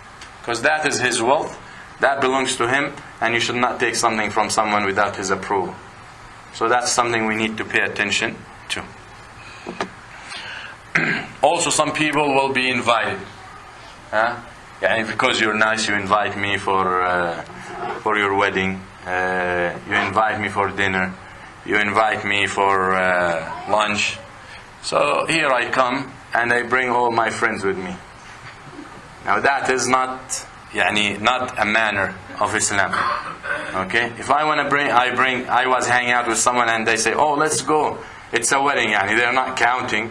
because that is his wealth that belongs to him and you should not take something from someone without his approval. So that's something we need to pay attention to. also, some people will be invited. Huh? Yeah, because you're nice, you invite me for, uh, for your wedding, uh, you invite me for dinner, you invite me for uh, lunch. So here I come and I bring all my friends with me. Now, that is not يعني not a manner of Islam okay if I want to bring I bring I was hanging out with someone and they say oh let's go it's a wedding يعني they're not counting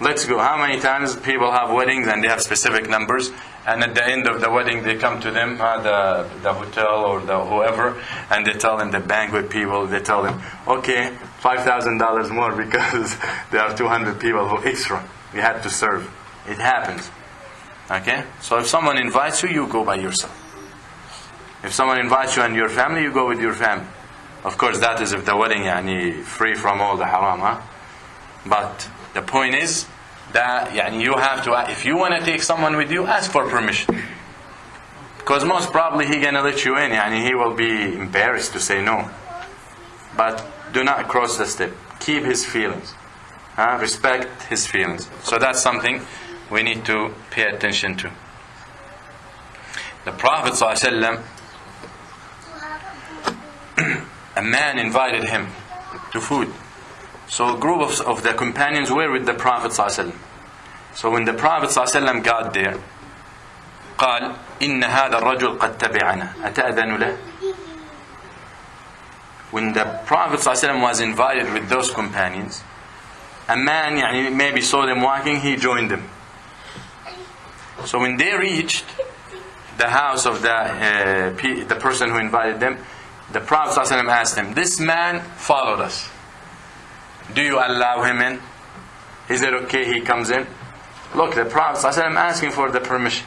let's go how many times people have weddings and they have specific numbers and at the end of the wedding they come to them uh, the, the hotel or the whoever and they tell them the banquet people they tell them okay $5000 more because there are 200 people who extra we had to serve it happens Okay? So if someone invites you, you go by yourself. If someone invites you and your family, you go with your family. Of course, that is if the wedding yani, free from all the haram. Huh? But the point is that yani, you have to, if you want to take someone with you, ask for permission. Because most probably he gonna let you in, yani he will be embarrassed to say no. But do not cross the step. Keep his feelings. Huh? Respect his feelings. So that's something we need to pay attention to the Prophet ﷺ, a man invited him to food. So a group of, of the companions were with the Prophet ﷺ. So when the Prophet ﷺ got there, قال إن هذا الرجل قد تبعنا أتأذن له When the Prophet ﷺ was invited with those companions, a man يعني, maybe saw them walking, he joined them. So when they reached the house of the, uh, pe- the person who invited them, the Prophet ﷺ asked him, This man followed us. Do you allow him in? Is it okay he comes in? Look, the Prophet ﷺ asking for the permission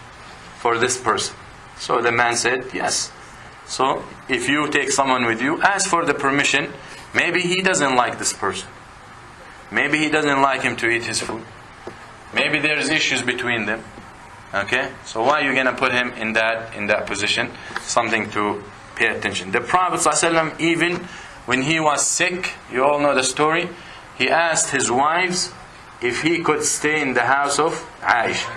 for this person. So the man said, Yes. So if you take someone with you, ask for the permission. Maybe he doesn't like this person. Maybe he doesn't like him to eat his food. Maybe there's issues between them. Okay? So why are you gonna put him in that in that position? Something to pay attention. The Prophet ﷺ, even when he was sick, you all know the story, he asked his wives if he could stay in the house of Aisha.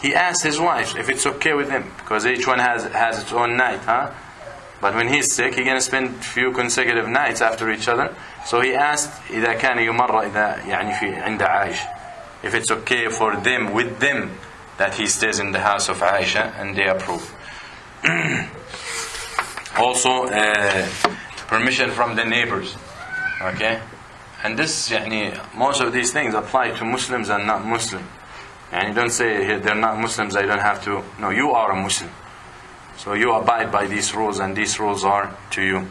He asked his wives if it's okay with him, because each one has has its own night, huh? But when he's sick, he's gonna spend few consecutive nights after each other. So he asked إذا كان يمر إذا يعني في عند عائشة if it's okay for them with them that he stays in the house of Aisha and they approve. also uh, permission from the neighbors. Okay? And this يعني, most of these things apply to Muslims and not Muslim. And you don't say "Hey, they're not Muslims, I don't have to. No, you are a Muslim. So you abide by these rules and these rules are to you.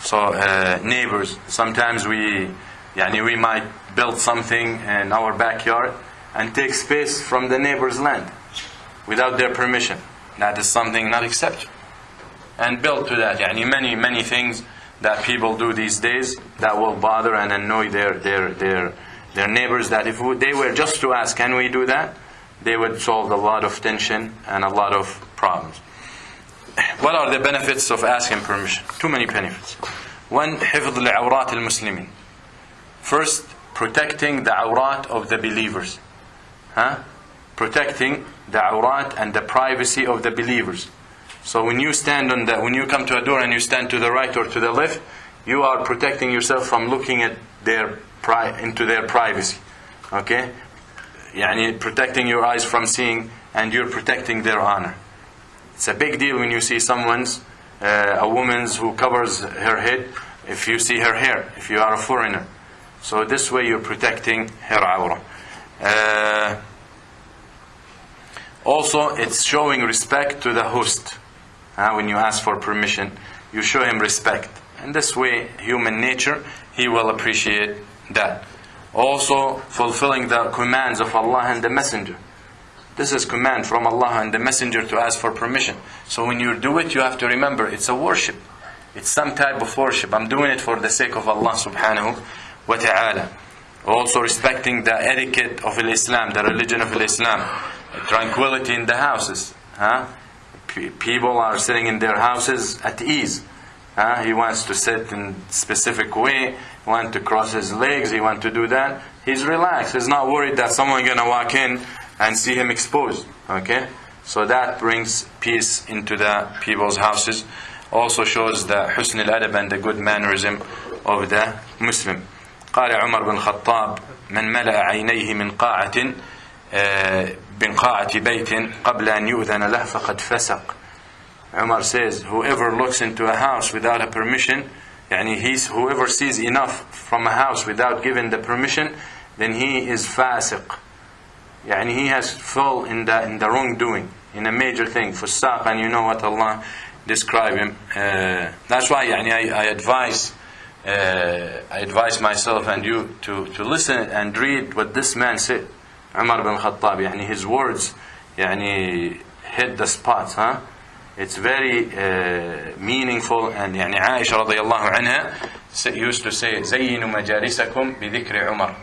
So uh, neighbors, sometimes we يعني, we might build something in our backyard and take space from the neighbor's land without their permission. That is something not acceptable. And build to that. يعني, many, many things that people do these days that will bother and annoy their, their, their, their neighbors that if they were just to ask, can we do that? They would solve a lot of tension and a lot of problems. What are the benefits of asking permission? Too many benefits. One, حفظ لعورات المسلمين. First, protecting the awrat of the believers. huh? protecting the awrat and the privacy of the believers. So when you stand on the, when you come to a door and you stand to the right or to the left, you are protecting yourself from looking at their pri- into their privacy. Okay, yani protecting your eyes from seeing, and you're protecting their honor. It's a big deal when you see someone's, uh, a woman's who covers her head. If you see her hair, if you are a foreigner, so this way you're protecting her awrah. Uh, also, it's showing respect to the host. Uh, when you ask for permission, you show him respect. And this way, human nature, he will appreciate that. Also, fulfilling the commands of Allah and the Messenger. This is command from Allah and the Messenger to ask for permission. So when you do it, you have to remember it's a worship. It's some type of worship. I'm doing it for the sake of Allah subhanahu wa ta'ala also respecting the etiquette of Islam, the religion of Islam, tranquility in the houses. Huh? P people are sitting in their houses at ease. Huh? He wants to sit in specific way, he wants to cross his legs, he wants to do that. He's relaxed. He's not worried that someone going to walk in and see him exposed. Okay? So that brings peace into the people's houses. Also shows the husn al-adab and the good mannerism of the Muslim. قال عمر بن الخطاب من ملأ عينيه من قاعة من قاعة بيت قبل أن يؤذن له فقد فسق. Umar says, whoever looks into a house without a permission, يعني he's, whoever sees enough from a house without giving the permission, then he is fasiq. يعني he has fall in the, in the wrongdoing, in a major thing. Fusaq, and you know what Allah describe him. Uh, that's why يعني I, I advise uh, I advise myself and you to, to listen and read what this man said. Umar bin Khattab, يعني his words يعني hit the spot, huh? It's very uh, meaningful and يعني عائشة رضي الله عنها used to say زينوا مجالسكم بذكر عمر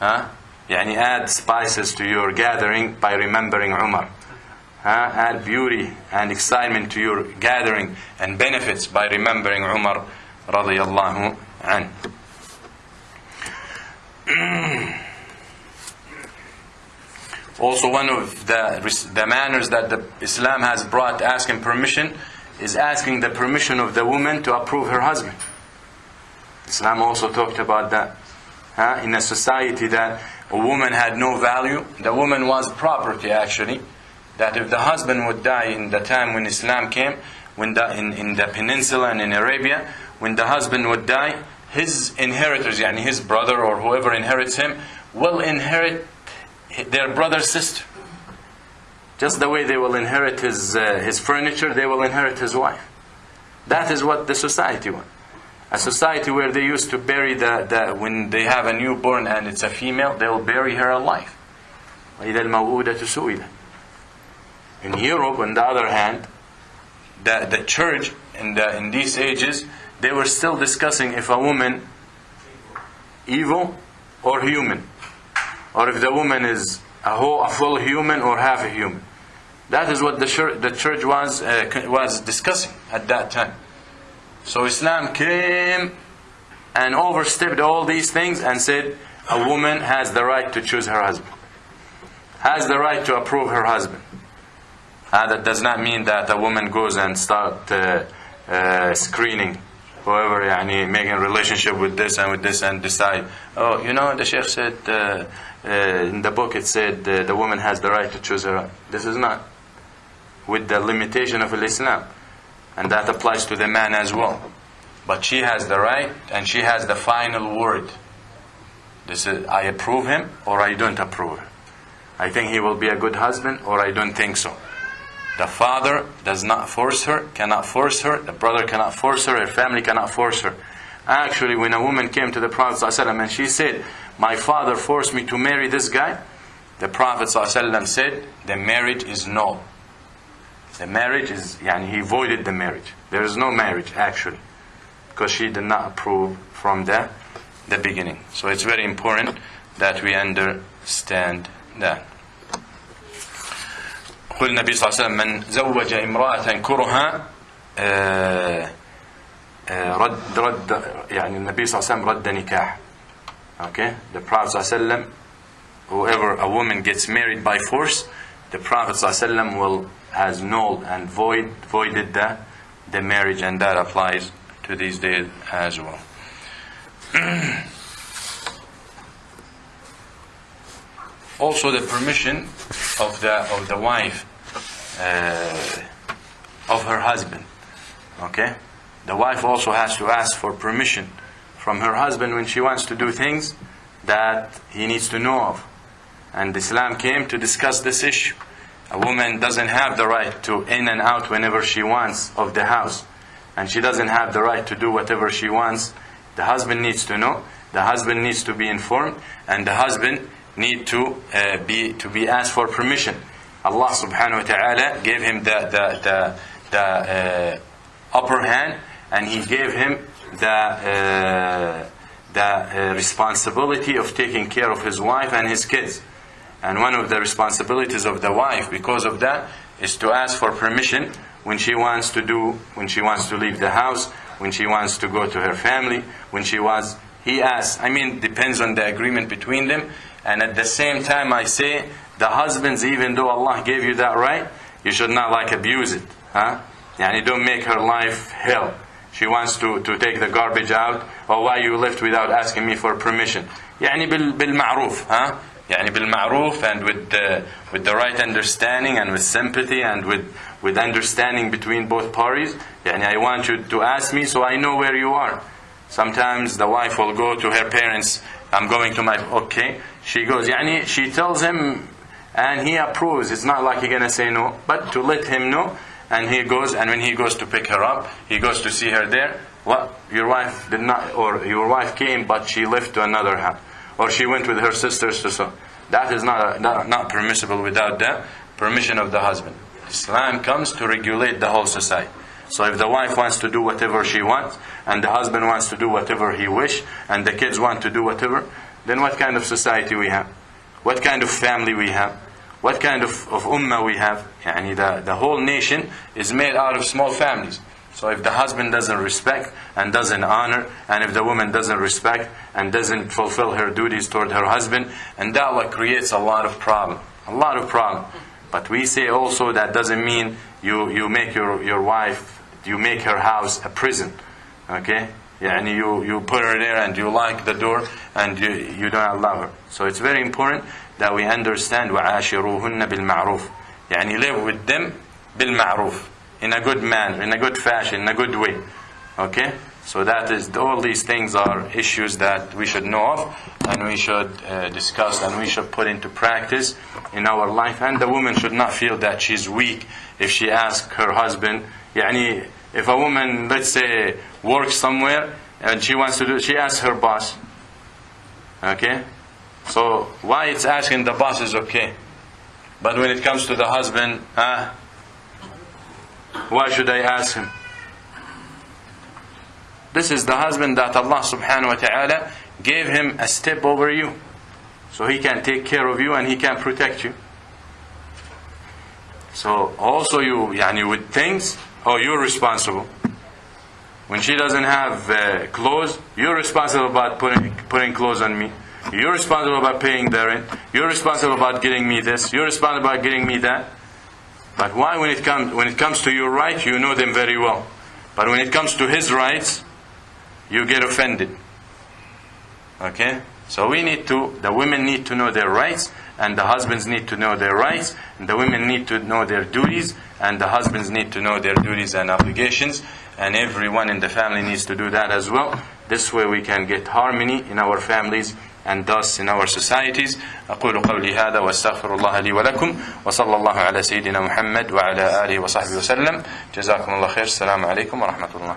ها يعني add spices to your gathering by remembering Umar ها add beauty and excitement to your gathering and benefits by remembering Umar رضي الله عنه Also, one of the, the manners that the Islam has brought asking permission is asking the permission of the woman to approve her husband. Islam also talked about that. Huh? In a society that a woman had no value, the woman was property actually. That if the husband would die in the time when Islam came, when the, in, in the peninsula and in Arabia, when the husband would die, his inheritors, yani his brother or whoever inherits him, will inherit their brother's sister. Just the way they will inherit his, uh, his furniture, they will inherit his wife. That is what the society wants. A society where they used to bury the, the when they have a newborn and it's a female, they will bury her alive. In Europe, on the other hand, the, the church in, the, in these ages, they were still discussing if a woman evil or human, or if the woman is a whole, a full human or half a human. That is what the church, the church was uh, was discussing at that time. So Islam came and overstepped all these things and said a woman has the right to choose her husband, has the right to approve her husband. Uh, that does not mean that a woman goes and start uh, uh, screening whoever يعني, making a relationship with this and with this and decide, oh, you know, the Sheikh said uh, uh, in the book it said uh, the woman has the right to choose her. This is not with the limitation of Islam, and that applies to the man as well. But she has the right, and she has the final word. This is I approve him or I don't approve him. I think he will be a good husband or I don't think so. The father does not force her, cannot force her. The brother cannot force her. Her family cannot force her. Actually, when a woman came to the Prophet ﷺ and she said, My father forced me to marry this guy, the Prophet ﷺ said, The marriage is null. The marriage is, yani he voided the marriage. There is no marriage actually, because she did not approve from the, the beginning. So it's very important that we understand that. يقول النبي صلى الله عليه وسلم من زوج امرأة كرها رد رد يعني النبي صلى الله عليه وسلم رد نكاح okay the Prophet صلى الله عليه وسلم whoever a woman gets married by force the Prophet صلى الله عليه وسلم will has nulled and void voided the the marriage and that applies to these days as well also the permission of the of the wife uh, of her husband. Okay, the wife also has to ask for permission from her husband when she wants to do things that he needs to know of. And Islam came to discuss this issue. A woman doesn't have the right to in and out whenever she wants of the house, and she doesn't have the right to do whatever she wants. The husband needs to know. The husband needs to be informed, and the husband need to uh, be to be asked for permission. Allah subhanahu wa ta'ala gave him the the the, the uh, upper hand and he gave him the uh, the uh, responsibility of taking care of his wife and his kids. And one of the responsibilities of the wife because of that is to ask for permission when she wants to do when she wants to leave the house, when she wants to go to her family, when she was he asks, I mean depends on the agreement between them and at the same time, I say, the husbands, even though Allah gave you that right, you should not like abuse it. Huh? Yani don't make her life hell. She wants to, to take the garbage out. Or why you left without asking me for permission. يعني بالمعروف. Huh? يعني بالمعروف and with the, with the right understanding and with sympathy and with, with understanding between both parties. يعني I want you to ask me so I know where you are. Sometimes the wife will go to her parents I'm going to my okay. She goes, she tells him and he approves. It's not like he's gonna say no, but to let him know. And he goes, and when he goes to pick her up, he goes to see her there. What your wife did not, or your wife came, but she left to another house, or she went with her sisters to so. That is not, not not permissible without the permission of the husband. Islam comes to regulate the whole society. So if the wife wants to do whatever she wants, and the husband wants to do whatever he wish, and the kids want to do whatever, then what kind of society we have? What kind of family we have? What kind of, of ummah we have? Yani the, the whole nation is made out of small families. So if the husband doesn't respect and doesn't honor, and if the woman doesn't respect and doesn't fulfill her duties toward her husband, and that what creates a lot of problem. A lot of problem. But we say also that doesn't mean you, you make your, your wife, you make her house a prison. Okay? Yani you, you put her there and you lock the door and you, you don't allow her. So it's very important that we understand وَعَاشِرُوهُنَّ بِالْمَعْرُوفِ يعني live with them بالمعروف in a good manner, in a good fashion, in a good way. Okay? So that is all these things are issues that we should know of and we should uh, discuss and we should put into practice in our life. And the woman should not feel that she's weak if she asks her husband. Yani, if a woman, let's say, works somewhere and she wants to do, she asks her boss. Okay, so why it's asking the boss is okay, but when it comes to the husband, ah, why should I ask him? This is the husband that Allah subhanahu wa ta'ala gave him a step over you. So he can take care of you and he can protect you. So also you, yani with things, oh you're responsible. When she doesn't have uh, clothes, you're responsible about putting, putting clothes on me. You're responsible about paying the rent. You're responsible about getting me this. You're responsible about getting me that. But why when it comes when it comes to your right, you know them very well. But when it comes to his rights, you get offended. Okay? So we need to the women need to know their rights and the husbands need to know their rights and the women need to know their duties and the husbands need to know their duties and obligations and everyone in the family needs to do that as well. This way we can get harmony in our families and thus in our societies أقول قولي هذا واستغفر الله لي ولكم وصلى الله على سيدنا محمد وعلى آله وصحبه وسلم جزاكم الله خير السلام عليكم ورحمة الله